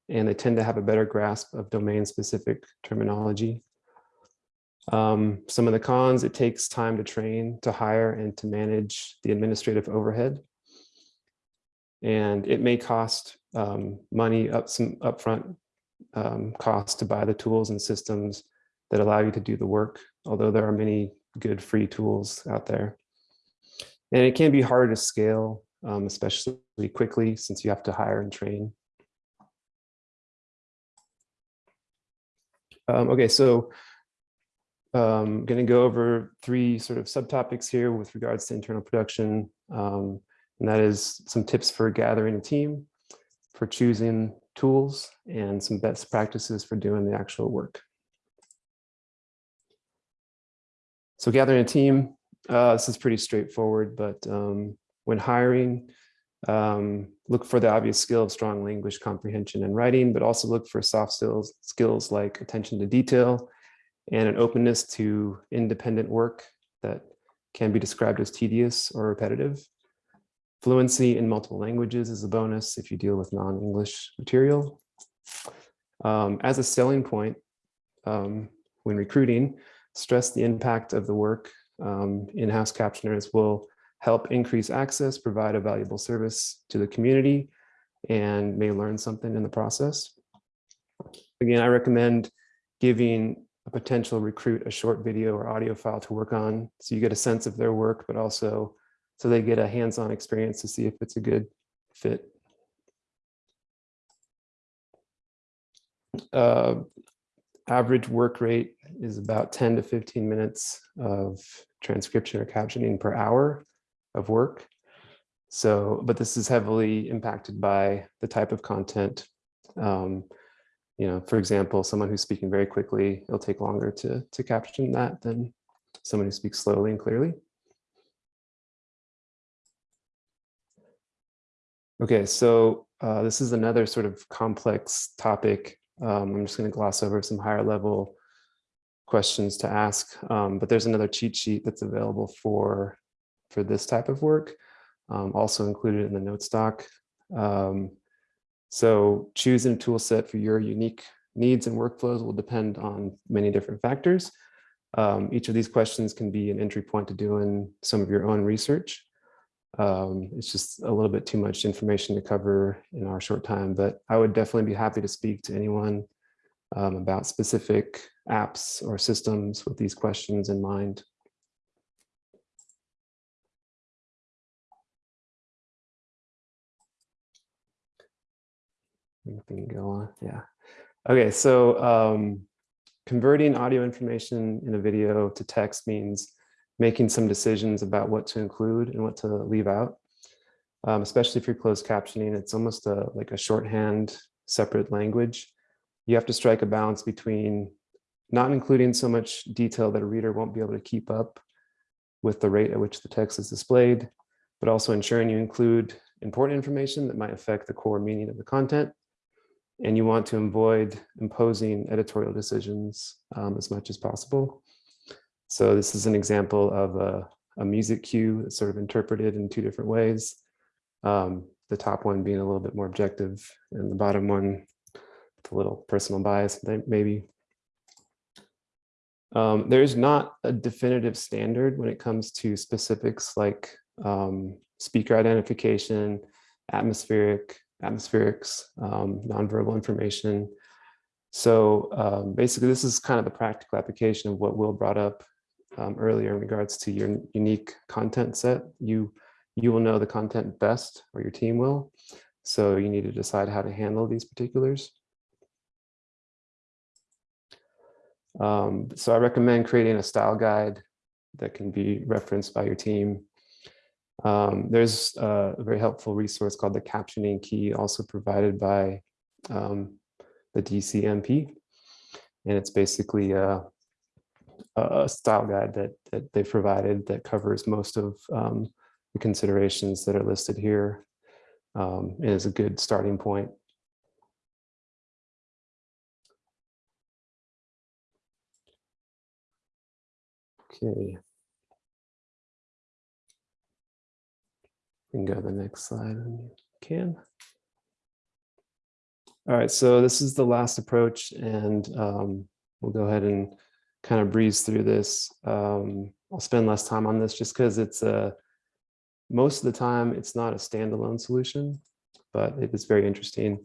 and they tend to have a better grasp of domain specific terminology. Um, some of the cons, it takes time to train, to hire, and to manage the administrative overhead. And it may cost um, money up some upfront um, to buy the tools and systems that allow you to do the work, although there are many good free tools out there. And it can be hard to scale, um, especially quickly since you have to hire and train. Um, okay, so I'm going to go over three sort of subtopics here with regards to internal production. Um, and that is some tips for gathering a team, for choosing tools, and some best practices for doing the actual work. So gathering a team, uh, this is pretty straightforward, but um, when hiring, um, look for the obvious skill of strong language comprehension and writing, but also look for soft skills, skills like attention to detail and an openness to independent work that can be described as tedious or repetitive. Fluency in multiple languages is a bonus if you deal with non-English material. Um, as a selling point, um, when recruiting, stress the impact of the work. Um, In-house captioners will help increase access, provide a valuable service to the community, and may learn something in the process. Again, I recommend giving a potential recruit a short video or audio file to work on so you get a sense of their work, but also so they get a hands-on experience to see if it's a good fit. Uh, average work rate is about 10 to 15 minutes of transcription or captioning per hour of work. So, but this is heavily impacted by the type of content. Um, you know, for example, someone who's speaking very quickly, it'll take longer to, to caption that than someone who speaks slowly and clearly. Okay, so uh, this is another sort of complex topic. Um, I'm just going to gloss over some higher level questions to ask, um, but there's another cheat sheet that's available for, for this type of work, um, also included in the notes doc. Um, so choosing a tool set for your unique needs and workflows will depend on many different factors. Um, each of these questions can be an entry point to doing some of your own research. Um, it's just a little bit too much information to cover in our short time, but I would definitely be happy to speak to anyone um, about specific apps or systems with these questions in mind. Can go on, yeah. Okay, so um, converting audio information in a video to text means making some decisions about what to include and what to leave out. Um, especially if you're closed captioning, it's almost a, like a shorthand separate language. You have to strike a balance between not including so much detail that a reader won't be able to keep up with the rate at which the text is displayed, but also ensuring you include important information that might affect the core meaning of the content. And you want to avoid imposing editorial decisions um, as much as possible. So this is an example of a, a music cue that's sort of interpreted in two different ways. Um, the top one being a little bit more objective and the bottom one with a little personal bias maybe. Um, there's not a definitive standard when it comes to specifics like um, speaker identification, atmospheric, atmospherics, um, nonverbal information. So um, basically, this is kind of the practical application of what Will brought up um, earlier in regards to your unique content set. You, you will know the content best, or your team will. So you need to decide how to handle these particulars. Um, so I recommend creating a style guide that can be referenced by your team. Um, there's a very helpful resource called the captioning key, also provided by um, the DCMP. And it's basically a, a style guide that, that they provided that covers most of um, the considerations that are listed here um, and is a good starting point. Okay. Can go to the next slide when you can. All right, so this is the last approach and um, we'll go ahead and kind of breeze through this. Um, I'll spend less time on this just because it's a most of the time, it's not a standalone solution, but it is very interesting.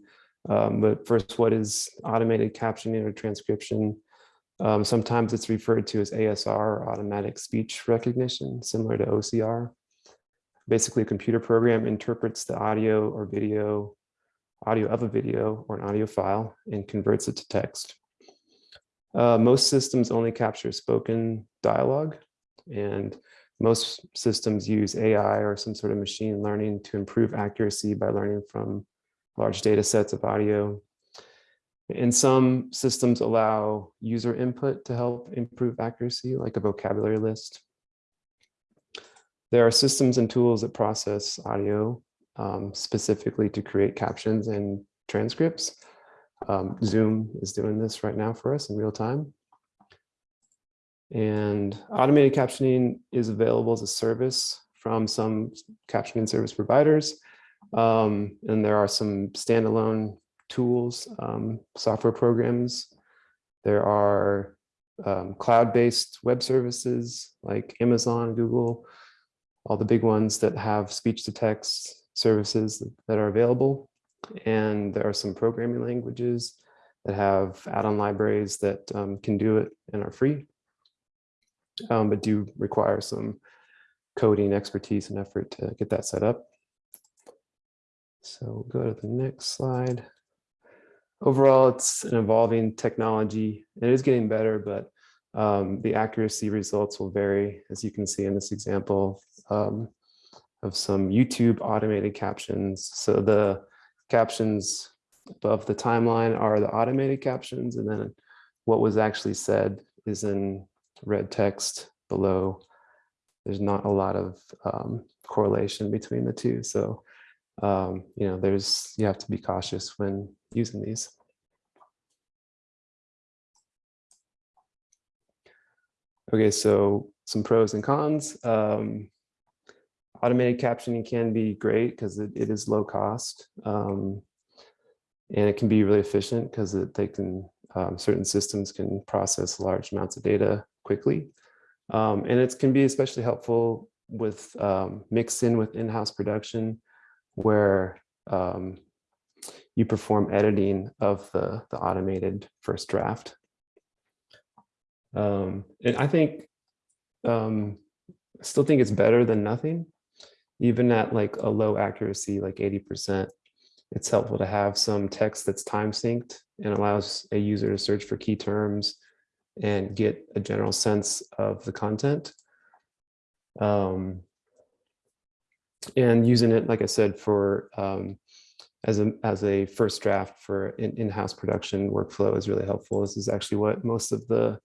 Um, but first, what is automated captioning or transcription? Um, sometimes it's referred to as ASR, or automatic speech recognition, similar to OCR. Basically, a computer program interprets the audio or video, audio of a video or an audio file and converts it to text. Uh, most systems only capture spoken dialogue and most systems use AI or some sort of machine learning to improve accuracy by learning from large data sets of audio. And some systems allow user input to help improve accuracy, like a vocabulary list. There are systems and tools that process audio um, specifically to create captions and transcripts. Um, Zoom is doing this right now for us in real time. And automated captioning is available as a service from some captioning service providers. Um, and there are some standalone tools, um, software programs. There are um, cloud-based web services like Amazon, Google, all the big ones that have speech-to-text services that are available. And there are some programming languages that have add-on libraries that um, can do it and are free um, but do require some coding expertise and effort to get that set up. So go to the next slide. Overall, it's an evolving technology. And it is getting better, but um, the accuracy results will vary, as you can see in this example um, of some YouTube automated captions. So the captions above the timeline are the automated captions, and then what was actually said is in red text below. There's not a lot of um, correlation between the two. So, um, you know, there's, you have to be cautious when using these. Okay, so some pros and cons. Um, automated captioning can be great because it, it is low cost. Um, and it can be really efficient because they can, um, certain systems can process large amounts of data quickly. Um, and it can be especially helpful with um, mixed in with in-house production where um, you perform editing of the, the automated first draft. Um, and I think, I still think it's better than nothing, even at like a low accuracy, like 80%. It's helpful to have some text that's time synced and allows a user to search for key terms and get a general sense of the content. Um, and using it, like I said, for um, as a as a first draft for in, in-house production workflow is really helpful. This is actually what most of the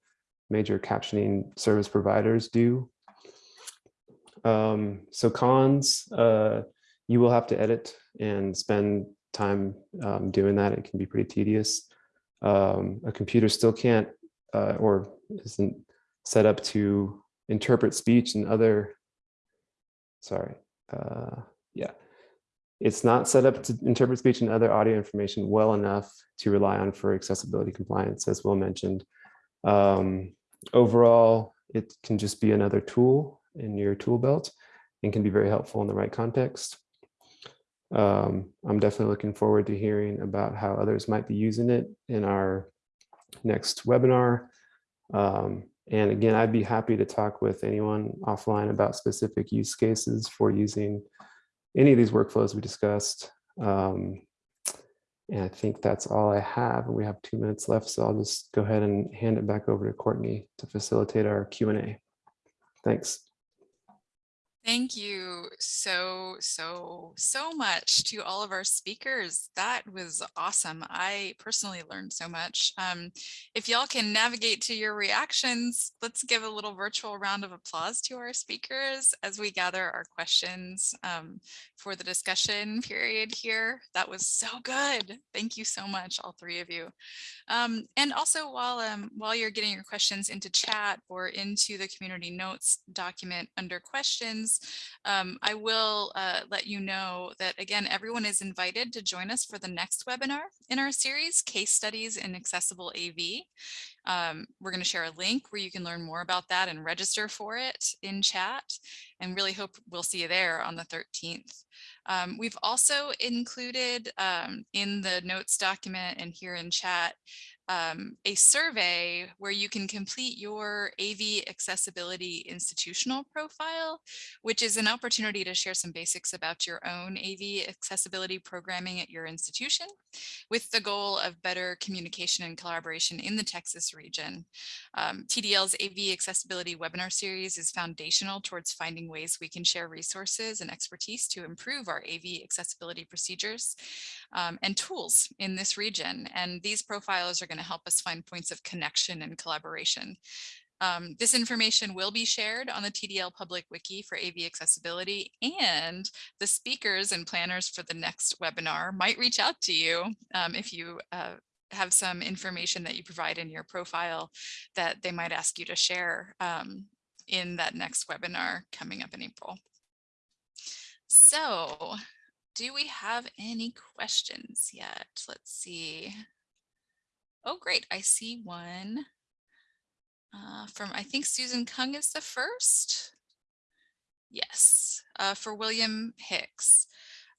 major captioning service providers do. Um, so cons, uh, you will have to edit and spend time um, doing that. It can be pretty tedious. Um, a computer still can't uh, or isn't set up to interpret speech and other, sorry, uh, yeah. It's not set up to interpret speech and other audio information well enough to rely on for accessibility compliance, as Will mentioned. Um, overall, it can just be another tool in your tool belt and can be very helpful in the right context. Um, I'm definitely looking forward to hearing about how others might be using it in our next webinar. Um, and again, I'd be happy to talk with anyone offline about specific use cases for using any of these workflows we discussed. Um, and I think that's all I have. We have two minutes left, so I'll just go ahead and hand it back over to Courtney to facilitate our Q&A. Thanks. Thank you so, so, so much to all of our speakers. That was awesome. I personally learned so much. Um, if y'all can navigate to your reactions, let's give a little virtual round of applause to our speakers as we gather our questions um, for the discussion period here. That was so good. Thank you so much, all three of you. Um, and also while, um, while you're getting your questions into chat or into the community notes document under questions, Um, I will uh, let you know that, again, everyone is invited to join us for the next webinar in our series, Case Studies in Accessible AV. Um, we're going to share a link where you can learn more about that and register for it in chat and really hope we'll see you there on the 13th. Um, we've also included um, in the notes document and here in chat um, a survey where you can complete your AV accessibility institutional profile, which is an opportunity to share some basics about your own AV accessibility programming at your institution with the goal of better communication and collaboration in the Texas region. Um, TDL's AV accessibility webinar series is foundational towards finding ways we can share resources and expertise to improve our AV accessibility procedures um, and tools in this region. And these profiles are going to help us find points of connection and collaboration. Um, this information will be shared on the TDL public wiki for AV accessibility and the speakers and planners for the next webinar might reach out to you um, if you uh, have some information that you provide in your profile that they might ask you to share um, in that next webinar coming up in April. So do we have any questions yet? Let's see. Oh, great. I see one uh, from, I think Susan Kung is the first. Yes, uh, for William Hicks.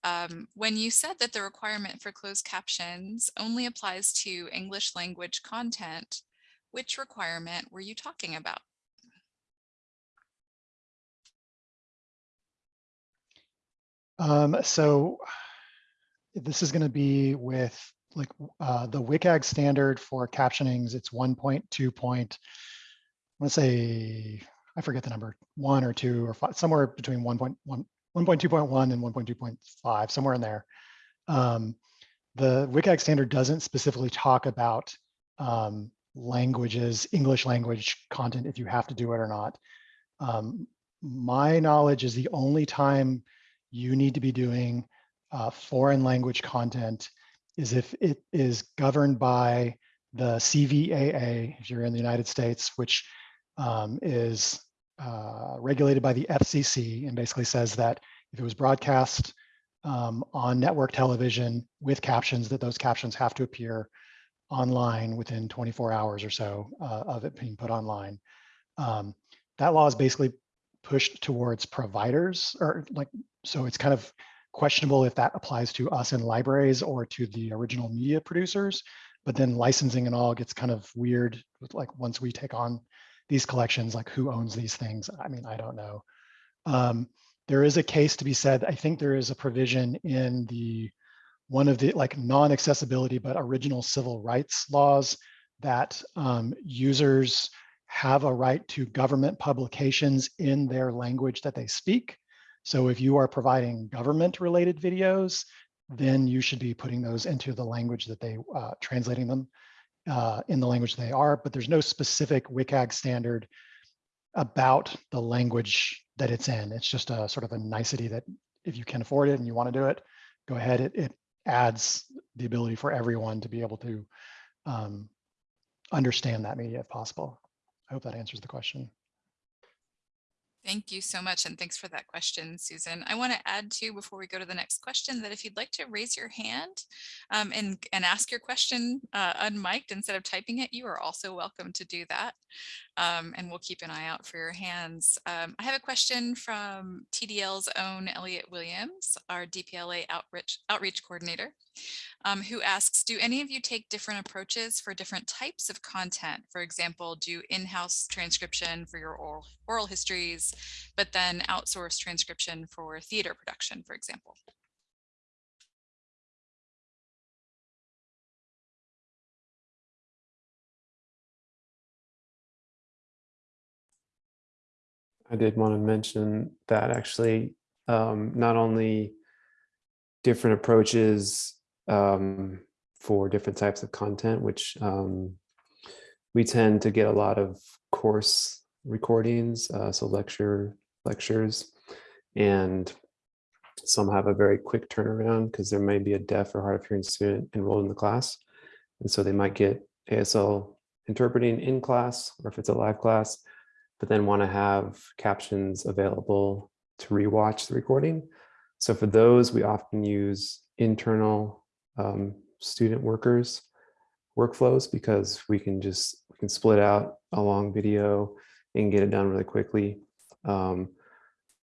Um, when you said that the requirement for closed captions only applies to English language content, which requirement were you talking about? Um, so this is going to be with like uh, the WCAG standard for captionings. It's 1.2 point, I want to say, I forget the number, one or two or five, somewhere between 1.1, 1.2.1 and 1.2.5, somewhere in there. Um, the WCAG standard doesn't specifically talk about um, languages, English language content, if you have to do it or not. Um, my knowledge is the only time you need to be doing uh, foreign language content is if it is governed by the CVAA, if you're in the United States, which um, is uh, regulated by the FCC and basically says that if it was broadcast um, on network television with captions, that those captions have to appear online within 24 hours or so uh, of it being put online. Um, that law is basically pushed towards providers or like, so it's kind of questionable if that applies to us in libraries or to the original media producers. But then licensing and all gets kind of weird like once we take on these collections, like who owns these things? I mean, I don't know. Um, there is a case to be said. I think there is a provision in the one of the like non-accessibility but original civil rights laws that um, users have a right to government publications in their language that they speak. So if you are providing government related videos, then you should be putting those into the language that they, uh, translating them uh, in the language they are, but there's no specific WCAG standard about the language that it's in. It's just a sort of a nicety that if you can afford it and you want to do it, go ahead. It, it adds the ability for everyone to be able to um, understand that media if possible. I hope that answers the question. Thank you so much. And thanks for that question, Susan. I want to add too, before we go to the next question, that if you'd like to raise your hand um, and, and ask your question uh, unmiked instead of typing it, you are also welcome to do that. Um, and we'll keep an eye out for your hands. Um, I have a question from TDL's own Elliot Williams, our DPLA outreach, outreach coordinator um, who asks, do any of you take different approaches for different types of content? For example, do in-house transcription for your oral, oral histories, but then outsource transcription for theater production, for example? I did want to mention that actually um, not only different approaches um, for different types of content, which um, we tend to get a lot of course recordings, uh, so lecture lectures, and some have a very quick turnaround because there may be a deaf or hard of hearing student enrolled in the class. And so they might get ASL interpreting in class, or if it's a live class, but then want to have captions available to rewatch the recording. So for those, we often use internal um, student workers workflows because we can just we can split out a long video and get it done really quickly. Um,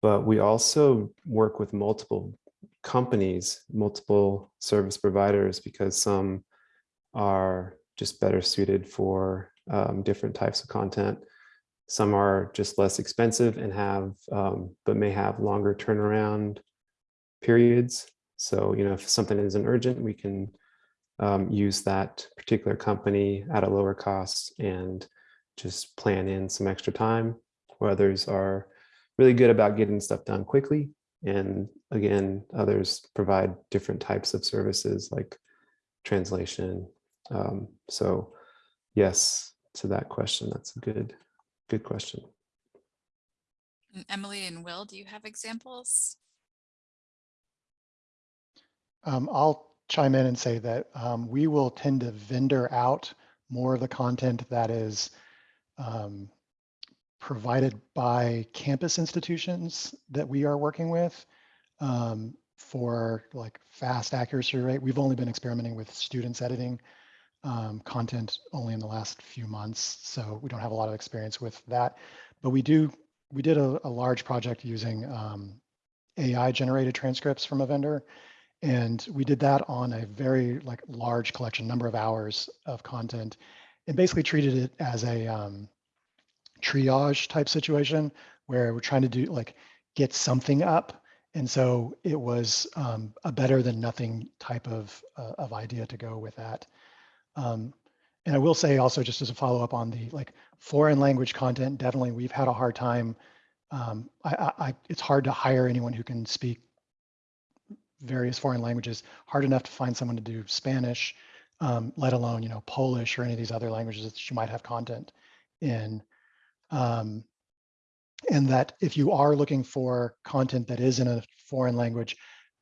but we also work with multiple companies, multiple service providers, because some are just better suited for um, different types of content. Some are just less expensive and have, um, but may have longer turnaround periods. So, you know, if something isn't urgent, we can um, use that particular company at a lower cost and just plan in some extra time. Where others are really good about getting stuff done quickly. And again, others provide different types of services like translation. Um, so yes, to that question, that's a good, good question. Emily and Will, do you have examples? Um, I'll chime in and say that um, we will tend to vendor out more of the content that is um, provided by campus institutions that we are working with um, for like fast accuracy rate. We've only been experimenting with students editing um, content only in the last few months, so we don't have a lot of experience with that. But we do, we did a, a large project using um, AI generated transcripts from a vendor. And we did that on a very like large collection, number of hours of content and basically treated it as a um, triage type situation where we're trying to do like get something up. And so it was um, a better than nothing type of, uh, of idea to go with that. Um, and I will say also just as a follow up on the like foreign language content, definitely we've had a hard time. Um, I, I, I, it's hard to hire anyone who can speak various foreign languages, hard enough to find someone to do Spanish, um, let alone, you know, Polish or any of these other languages that you might have content in. Um, and that if you are looking for content that is in a foreign language,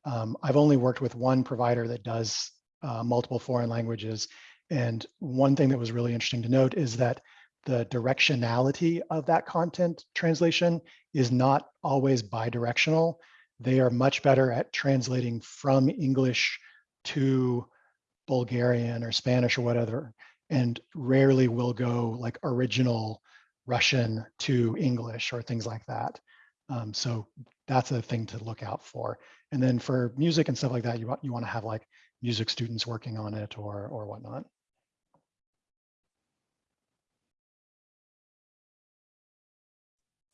um, I've only worked with one provider that does uh, multiple foreign languages. And one thing that was really interesting to note is that the directionality of that content translation is not always bidirectional they are much better at translating from English to Bulgarian or Spanish or whatever, and rarely will go like original Russian to English or things like that. Um, so that's a thing to look out for. And then for music and stuff like that, you want you want to have like music students working on it or or whatnot.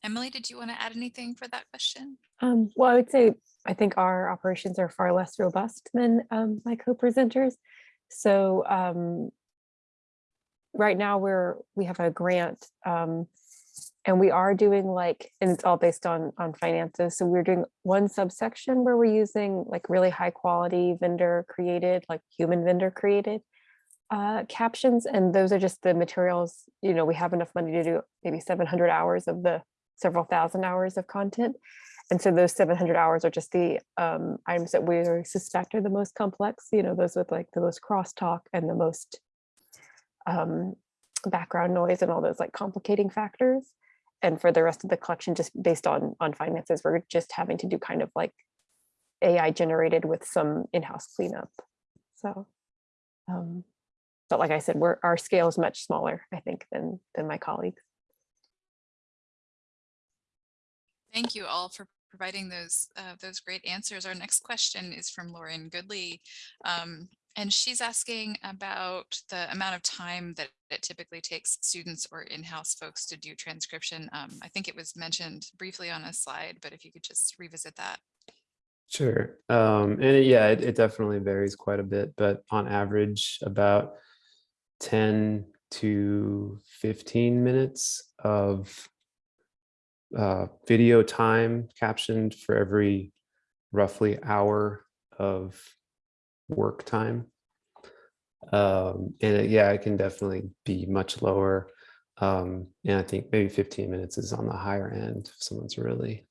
Emily, did you want to add anything for that question? Um, well, I would say I think our operations are far less robust than um, my co-presenters. So um, right now we're we have a grant um, and we are doing like and it's all based on on finances. So we're doing one subsection where we're using like really high quality vendor created, like human vendor created uh, captions, and those are just the materials. You know, we have enough money to do maybe 700 hours of the several thousand hours of content. And so those 700 hours are just the um, items that we suspect are the most complex, you know, those with like the most crosstalk and the most um, background noise and all those like complicating factors. And for the rest of the collection, just based on on finances, we're just having to do kind of like AI generated with some in-house cleanup. So, um, but like I said, we're our scale is much smaller, I think, than than my colleagues. Thank you all for providing those uh, those great answers. Our next question is from Lauren Goodley. Um, and she's asking about the amount of time that it typically takes students or in-house folks to do transcription. Um, I think it was mentioned briefly on a slide, but if you could just revisit that. Sure. Um, and it, yeah, it, it definitely varies quite a bit, but on average about 10 to 15 minutes of uh, video time captioned for every roughly hour of work time. Um, and it, yeah, it can definitely be much lower. Um, and I think maybe 15 minutes is on the higher end if someone's really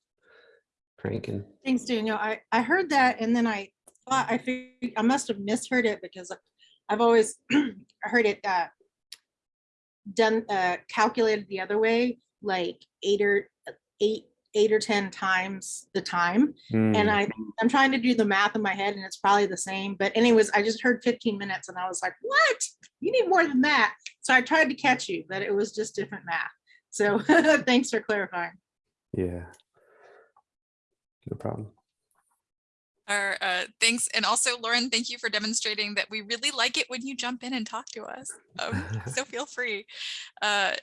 cranking. Thanks, Daniel. I, I heard that and then I thought I I must have misheard it because I've always heard it uh, done uh, calculated the other way, like eight or eight eight or 10 times the time. Hmm. And I, I'm trying to do the math in my head and it's probably the same. But anyways, I just heard 15 minutes and I was like, what? You need more than that. So I tried to catch you, but it was just different math. So thanks for clarifying. Yeah. No problem. Our, uh, thanks. And also Lauren, thank you for demonstrating that we really like it when you jump in and talk to us. Um, so feel free. Uh,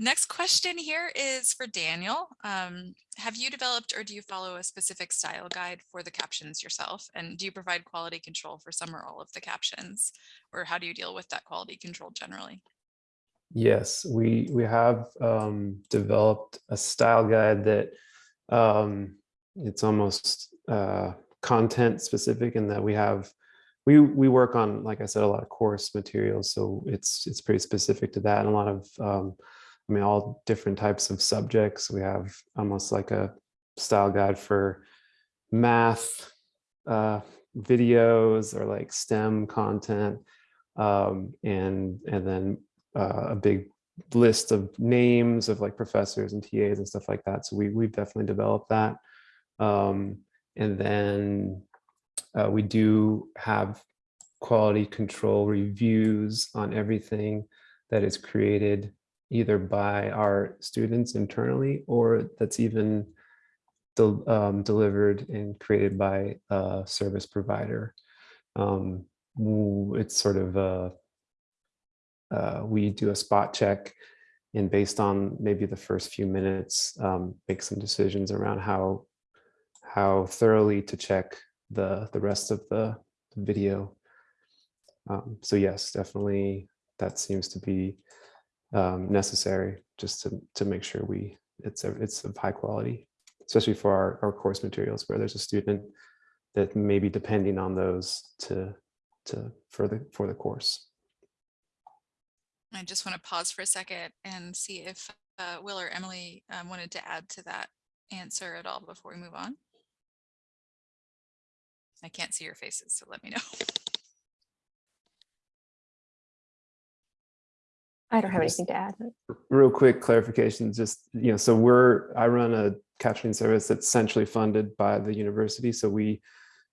next question here is for Daniel. Um, have you developed or do you follow a specific style guide for the captions yourself? And do you provide quality control for some or all of the captions? Or how do you deal with that quality control generally? Yes, we we have um, developed a style guide that um, it's almost uh, content specific in that we have we we work on like I said a lot of course materials, so it's it's pretty specific to that and a lot of um, I mean all different types of subjects. We have almost like a style guide for math uh, videos or like STEM content um, and and then uh, a big list of names of like professors and TAs and stuff like that. So we, we've definitely developed that. Um, and then uh, we do have quality control reviews on everything that is created either by our students internally or that's even del um, delivered and created by a service provider. Um, it's sort of a uh, we do a spot check and based on maybe the first few minutes, um, make some decisions around how how thoroughly to check the the rest of the video. Um, so yes, definitely that seems to be um, necessary just to to make sure we it's a, it's of high quality, especially for our, our course materials where there's a student that may be depending on those to to for the for the course. I just want to pause for a second and see if uh, Will or Emily um, wanted to add to that answer at all before we move on. I can't see your faces, so let me know. I don't have Just- anything to add. real quick clarification, just, you know, so we're, I run a captioning service that's centrally funded by the university. So we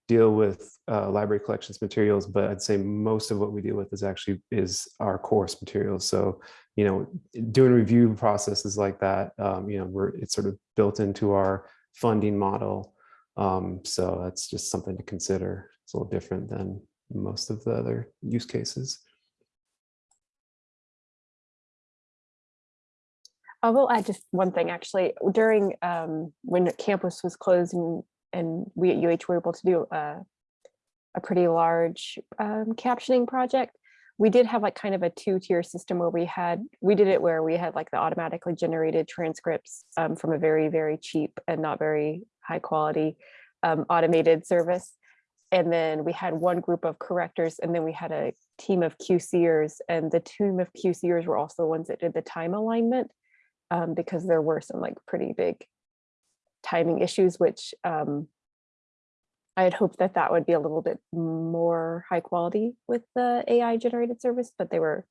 deal with uh, library collections materials, but I'd say most of what we deal with is actually is our course materials. So, you know, doing review processes like that, um, you know, we're, it's sort of built into our funding model. Um, so that's just something to consider. It's a little different than most of the other use cases. I will add just one thing, actually, during, um, when campus was closed and, and we at UH were able to do a, a pretty large, um, captioning project, we did have like kind of a two-tier system where we had, we did it where we had like the automatically generated transcripts, um, from a very, very cheap and not very high quality, um, automated service. And then we had one group of correctors and then we had a team of QCers and the team of QCers were also the ones that did the time alignment um, because there were some like pretty big timing issues, which um, I had hoped that that would be a little bit more high quality with the AI generated service, but they were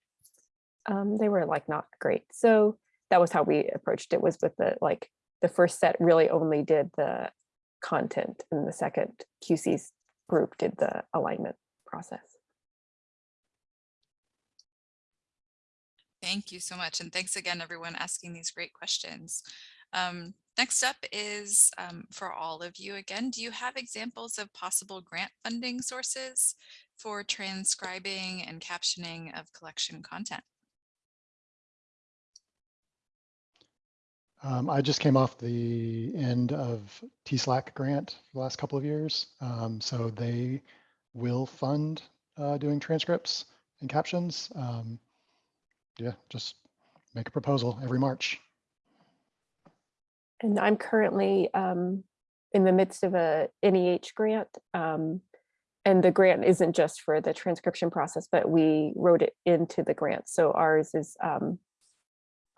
um, they were like not great. So that was how we approached it was with the like the first set really only did the content and the second QC's group did the alignment process. Thank you so much. And thanks again, everyone asking these great questions. Um, next up is um, for all of you again, do you have examples of possible grant funding sources for transcribing and captioning of collection content? Um, I just came off the end of TSLAC grant for the last couple of years. Um, so they will fund uh, doing transcripts and captions. Um, yeah, just make a proposal every March. And I'm currently um, in the midst of a NEH grant. Um, and the grant isn't just for the transcription process, but we wrote it into the grant. So ours is um,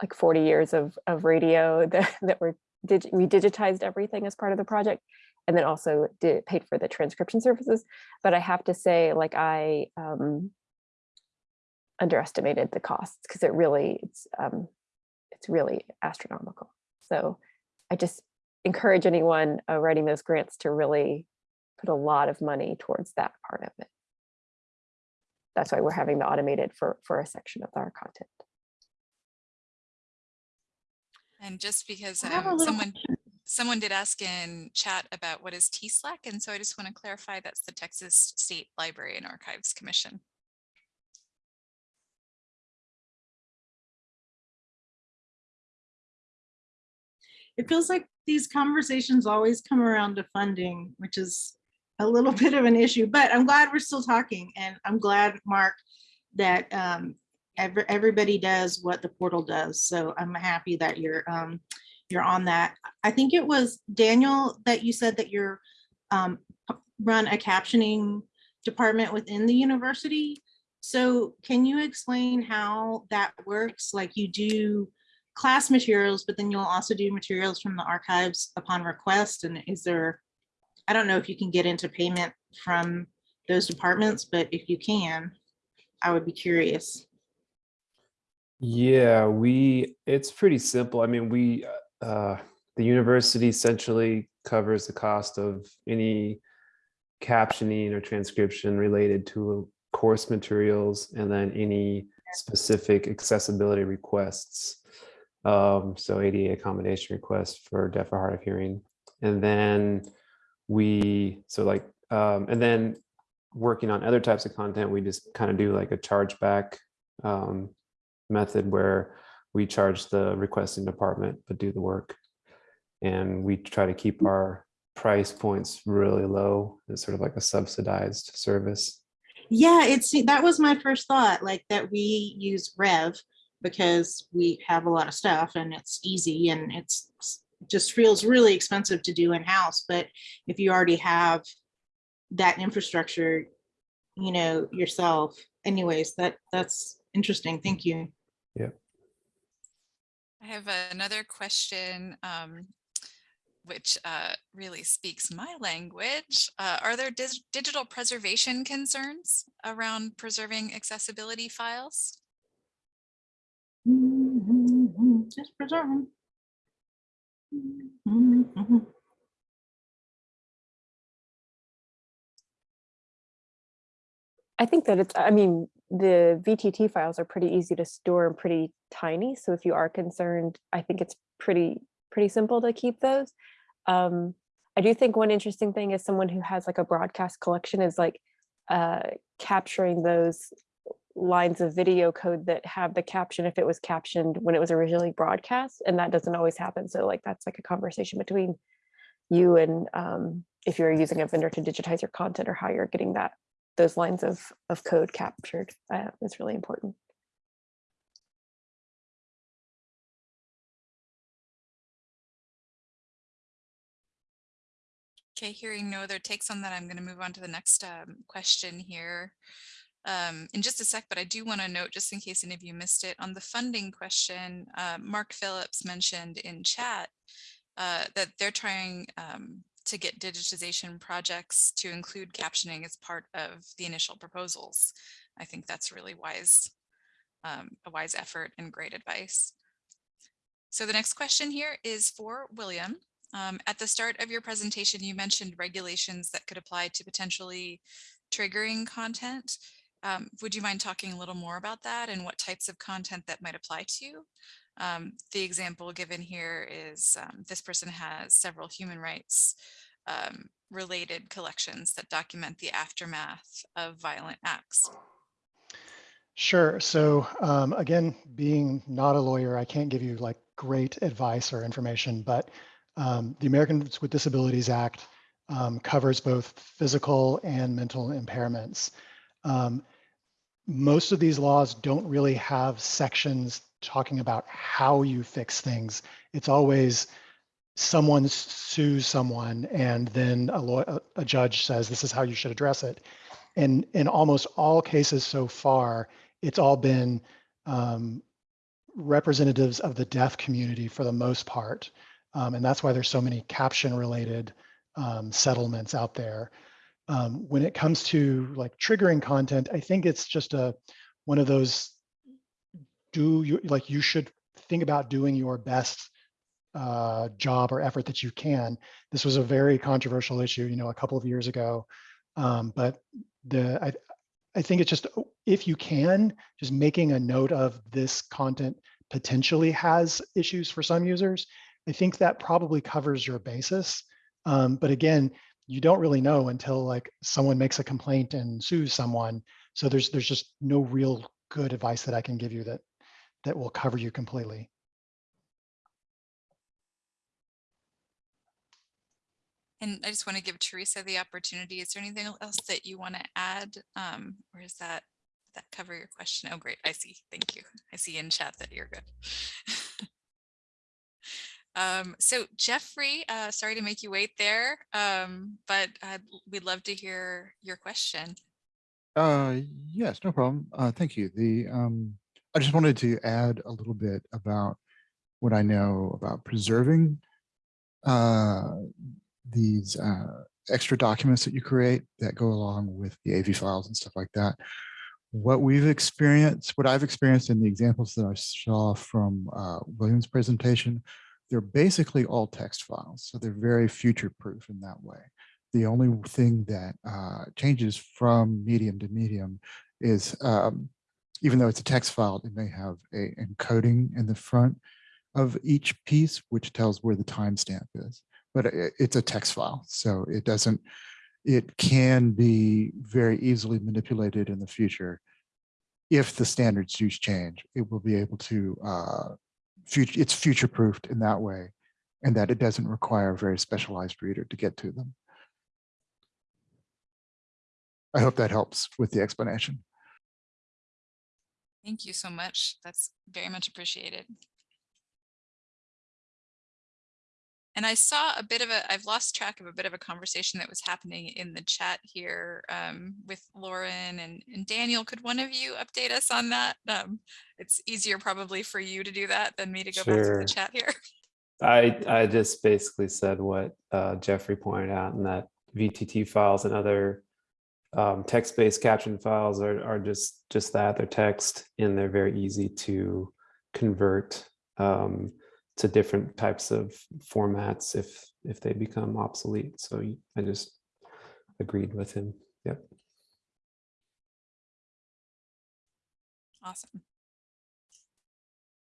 like 40 years of, of radio that, that were, dig we digitized everything as part of the project and then also did paid for the transcription services. But I have to say, like I um, underestimated the costs because it really, it's, um, it's really astronomical. So I just encourage anyone uh, writing those grants to really put a lot of money towards that part of it. That's why we're having the automated for, for a section of our content. And just because I have a um, little someone, someone did ask in chat about what is TSLAC, and so I just want to clarify that's the Texas State Library and Archives Commission. It feels like these conversations always come around to funding, which is a little bit of an issue, but I'm glad we're still talking and I'm glad, Mark, that um, every, everybody does what the portal does. So I'm happy that you're um, you're on that. I think it was Daniel that you said that you're um, run a captioning department within the university. So can you explain how that works? Like you do class materials, but then you'll also do materials from the archives upon request. And is there, I don't know if you can get into payment from those departments, but if you can, I would be curious. Yeah, we, it's pretty simple. I mean, we, uh, the university essentially covers the cost of any captioning or transcription related to course materials and then any specific accessibility requests. Um, so ADA accommodation requests for deaf or hard of hearing. And then we, so like, um, and then working on other types of content, we just kind of do like a chargeback um, method where we charge the requesting department, but do the work. And we try to keep our price points really low. It's sort of like a subsidized service. Yeah, it's that was my first thought, like that we use Rev because we have a lot of stuff and it's easy and it's just feels really expensive to do in-house. But if you already have that infrastructure, you know, yourself, anyways, that that's interesting. Thank you. Yeah. I have another question, um, which uh, really speaks my language. Uh, are there dis digital preservation concerns around preserving accessibility files? Just. Mhm. I think that it's, I mean, the VTT files are pretty easy to store and pretty tiny. So if you are concerned, I think it's pretty, pretty simple to keep those. Um, I do think one interesting thing is someone who has like a broadcast collection is like uh, capturing those lines of video code that have the caption if it was captioned when it was originally broadcast and that doesn't always happen. So like that's like a conversation between you and um, if you're using a vendor to digitize your content or how you're getting that those lines of of code captured uh, is really important. Okay, hearing no other takes on that, I'm going to move on to the next um, question here um, in just a sec, but I do want to note, just in case any of you missed it, on the funding question, uh, Mark Phillips mentioned in chat uh, that they're trying um, to get digitization projects to include captioning as part of the initial proposals. I think that's really wise, um, a wise effort and great advice. So the next question here is for William. Um, at the start of your presentation, you mentioned regulations that could apply to potentially triggering content. Um, would you mind talking a little more about that and what types of content that might apply to? Um, the example given here is um, this person has several human rights um, related collections that document the aftermath of violent acts. Sure. So um, again, being not a lawyer, I can't give you like great advice or information, but um, the Americans with Disabilities Act covers both physical and mental impairments. Um, most of these laws don't really have sections talking about how you fix things. It's always someone sues someone and then a, law, a judge says this is how you should address it. And in almost all cases so far, it's all been um, representatives of the deaf community for the most part. Um, and that's why there's so many caption related um, settlements out there. Um, when it comes to like triggering content, I think it's just a one of those do you like you should think about doing your best uh, job or effort that you can. This was a very controversial issue, you know, a couple of years ago. Um, but the I, I think it's just if you can, just making a note of this content potentially has issues for some users. I think that probably covers your basis. Um, but again, you don't really know until like someone makes a complaint and sues someone. So there's there's just no real good advice that I can give you that that will cover you completely. And I just want to give Teresa the opportunity. Is there anything else that you want to add? Um, or is that that cover your question? Oh, great. I see. Thank you. I see in chat that you're good. um, so Jeffrey, uh, sorry to make you wait there, um, but we'd love to hear your question. Uh, yes, no problem. Uh, thank you. The um, I just wanted to add a little bit about what I know about preserving uh, these uh, extra documents that you create that go along with the AV files and stuff like that. What we've experienced, what I've experienced in the examples that I saw from William's presentation, they're basically all text files. So they're very future proof in that way. The only thing that uh, changes from medium to medium is um, even though it's a text file, it may have a encoding in the front of each piece, which tells where the timestamp is. But it, it's a text file, so it doesn't, it can be very easily manipulated in the future. If the standards use change, it will be able to, uh, future, it's future proofed in that way, and that it doesn't require a very specialized reader to get to them. I hope that helps with the explanation. Thank you so much. That's very much appreciated. And I saw a bit of a, I've lost track of a bit of a conversation that was happening in the chat here um, with Lauren and, and Daniel. Could one of you update us on that? Um, it's easier probably for you to do that than me to go back to the chat here. I, I just basically said what uh, Jeffrey pointed out and that VTT files and other um, text-based caption files are, are just, just that, they're text and they're very easy to convert um, to different types of formats if, if they become obsolete. So I just agreed with him. Yep. Awesome.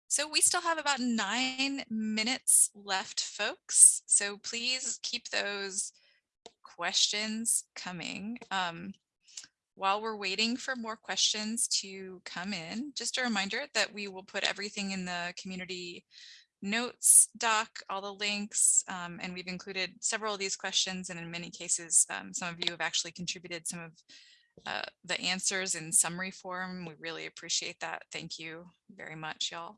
So we still have about nine minutes left, folks. So please keep those questions coming. Um, while we're waiting for more questions to come in, just a reminder that we will put everything in the community notes doc, all the links, um, and we've included several of these questions. And in many cases, um, some of you have actually contributed some of uh, the answers in summary form. We really appreciate that. Thank you very much, y'all.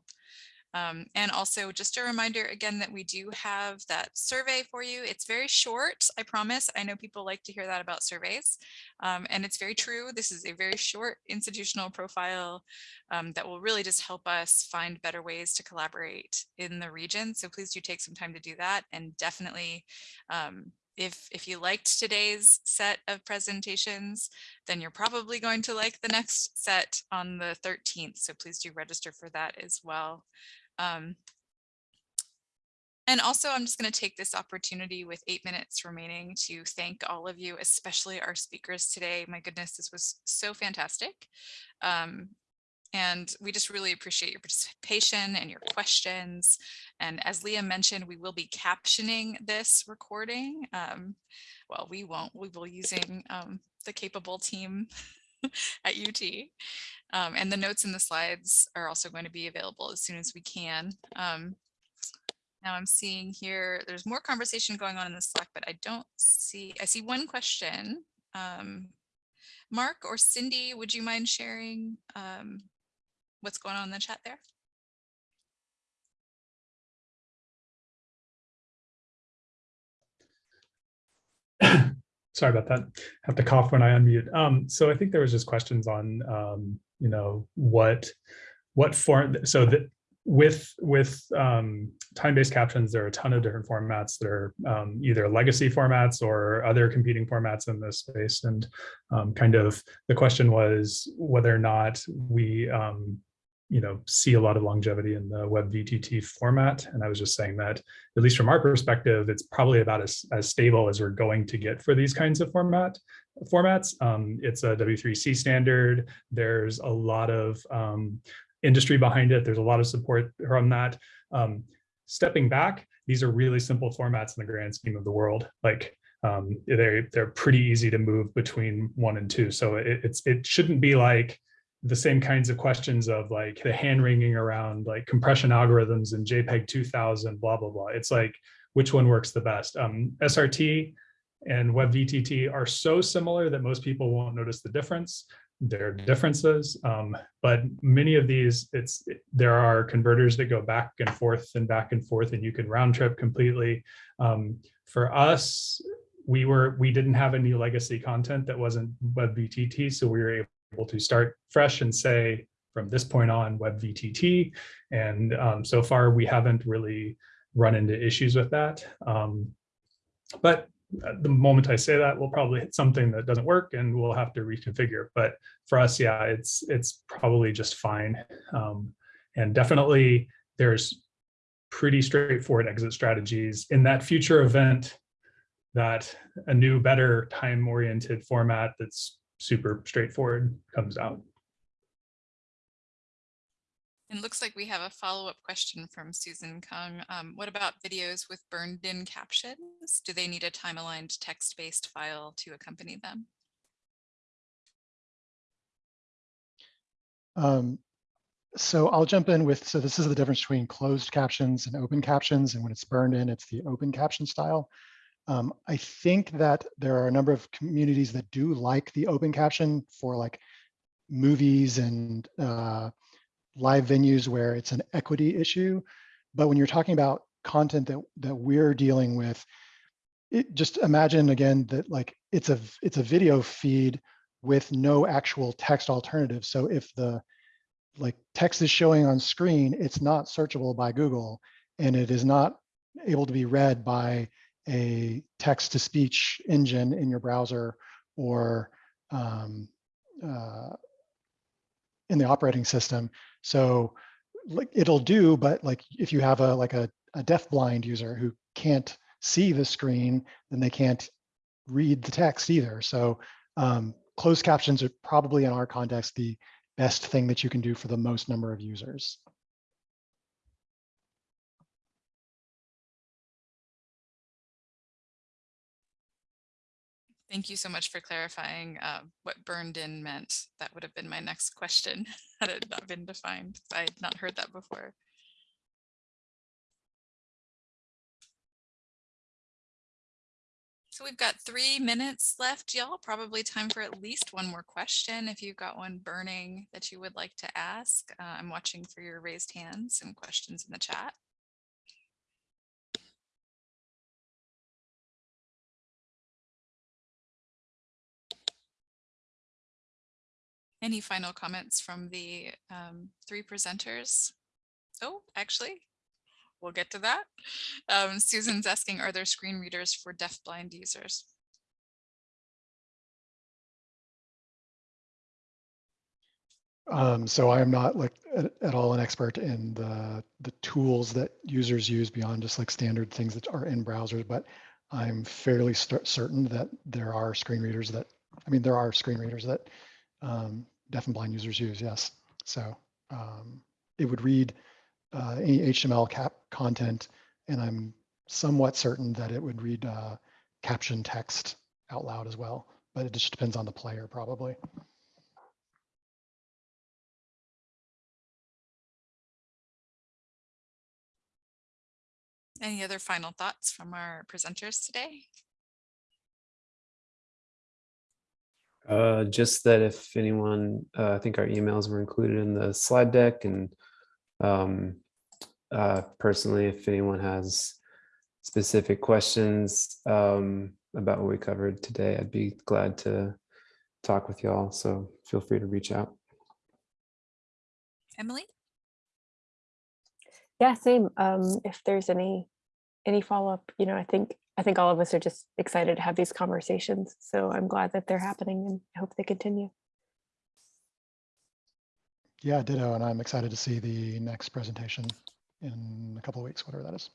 Um, and also just a reminder again that we do have that survey for you. It's very short, I promise. I know people like to hear that about surveys. Um, and it's very true. This is a very short institutional profile um, that will really just help us find better ways to collaborate in the region. So please do take some time to do that and definitely um, if if you liked today's set of presentations, then you're probably going to like the next set on the 13th. So please do register for that as well. Um, and also, I'm just going to take this opportunity with eight minutes remaining to thank all of you, especially our speakers today. My goodness, this was so fantastic. Um, and we just really appreciate your participation and your questions. And as Leah mentioned, we will be captioning this recording. Um, well, we won't, we will using um, the capable team at UT. Um, and the notes and the slides are also going to be available as soon as we can. Um, now I'm seeing here, there's more conversation going on in the Slack, but I don't see, I see one question. Um, Mark or Cindy, would you mind sharing um, what's going on in the chat there? Sorry about that. have to cough when I unmute. Um, so I think there was just questions on, um, you know, what, what form, so that with, with um, time-based captions, there are a ton of different formats that are um, either legacy formats or other competing formats in this space. And um, kind of the question was whether or not we um, you know, see a lot of longevity in the web VTT format. And I was just saying that, at least from our perspective, it's probably about as, as stable as we're going to get for these kinds of format formats. Um, it's a W3C standard. There's a lot of um, industry behind it. There's a lot of support from that. Um, stepping back, these are really simple formats in the grand scheme of the world. Like um, they're they're pretty easy to move between one and two. So it, it's it shouldn't be like the same kinds of questions of like the hand wringing around like compression algorithms and JPEG 2000, blah blah blah. It's like which one works the best. Um, SRT and WebVTT are so similar that most people won't notice the difference. There are differences, um, but many of these, it's there are converters that go back and forth and back and forth, and you can round trip completely. Um, for us, we were we didn't have any legacy content that wasn't WebVTT, so we were able to start fresh and say from this point on WebVTT. And um, so far, we haven't really run into issues with that. Um, but the moment I say that, we'll probably hit something that doesn't work and we'll have to reconfigure. But for us, yeah, it's it's probably just fine. Um, and definitely there's pretty straightforward exit strategies in that future event that a new, better time-oriented format that's super straightforward comes out. And looks like we have a follow-up question from Susan Kung. Um, what about videos with burned in captions? Do they need a time-aligned text-based file to accompany them? Um, so I'll jump in with, so this is the difference between closed captions and open captions. And when it's burned in, it's the open caption style. Um, I think that there are a number of communities that do like the open caption for like movies and uh, live venues where it's an equity issue. But when you're talking about content that, that we're dealing with, it, just imagine again that like it's a it's a video feed with no actual text alternative. So if the like text is showing on screen, it's not searchable by Google and it is not able to be read by a text to speech engine in your browser or um, uh, in the operating system. So like it'll do, but like if you have a like a, a deaf blind user who can't see the screen, then they can't read the text either. So um, closed captions are probably in our context the best thing that you can do for the most number of users. Thank you so much for clarifying uh, what burned in meant. That would have been my next question had it not been defined. I had not heard that before. So we've got three minutes left, y'all. Probably time for at least one more question. If you've got one burning that you would like to ask, uh, I'm watching for your raised hands and questions in the chat. Any final comments from the um, three presenters? Oh, actually, we'll get to that. Um, Susan's asking, are there screen readers for deafblind users? Um, so I am not like at, at, all an expert in the the tools that users use beyond just like standard things that are in browsers, but I'm fairly certain that there are screen readers that, I mean, there are screen readers that um, deaf and blind users use, yes. So um, it would read uh, any HTML cap content, and I'm somewhat certain that it would read uh, caption text out loud as well, but it just depends on the player probably. Any other final thoughts from our presenters today? Uh, just that if anyone, uh, I think our emails were included in the slide deck and um, uh, personally, if anyone has specific questions um, about what we covered today, I'd be glad to talk with y'all. So feel free to reach out. Emily? Yeah, same. Um, if there's any any follow up, you know, I think I think all of us are just excited to have these conversations. So I'm glad that they're happening and I hope they continue. Yeah, ditto. And I'm excited to see the next presentation in a couple of weeks, whatever that is.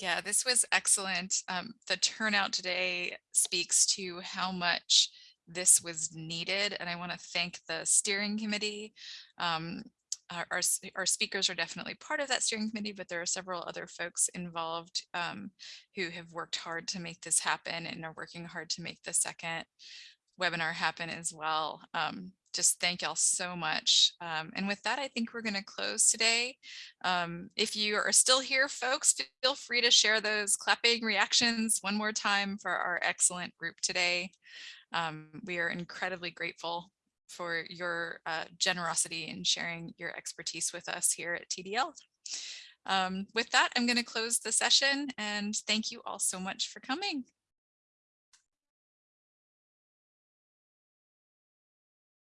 Yeah, this was excellent. Um, the turnout today speaks to how much this was needed, and I want to thank the steering committee. Um, our, our, our speakers are definitely part of that steering committee, but there are several other folks involved um, who have worked hard to make this happen and are working hard to make the second webinar happen as well. Um, just thank y'all so much. Um, and with that, I think we're going to close today. Um, if you are still here, folks, feel free to share those clapping reactions one more time for our excellent group today. Um, we are incredibly grateful for your uh, generosity in sharing your expertise with us here at TDL. Um, with that, I'm going to close the session and thank you all so much for coming.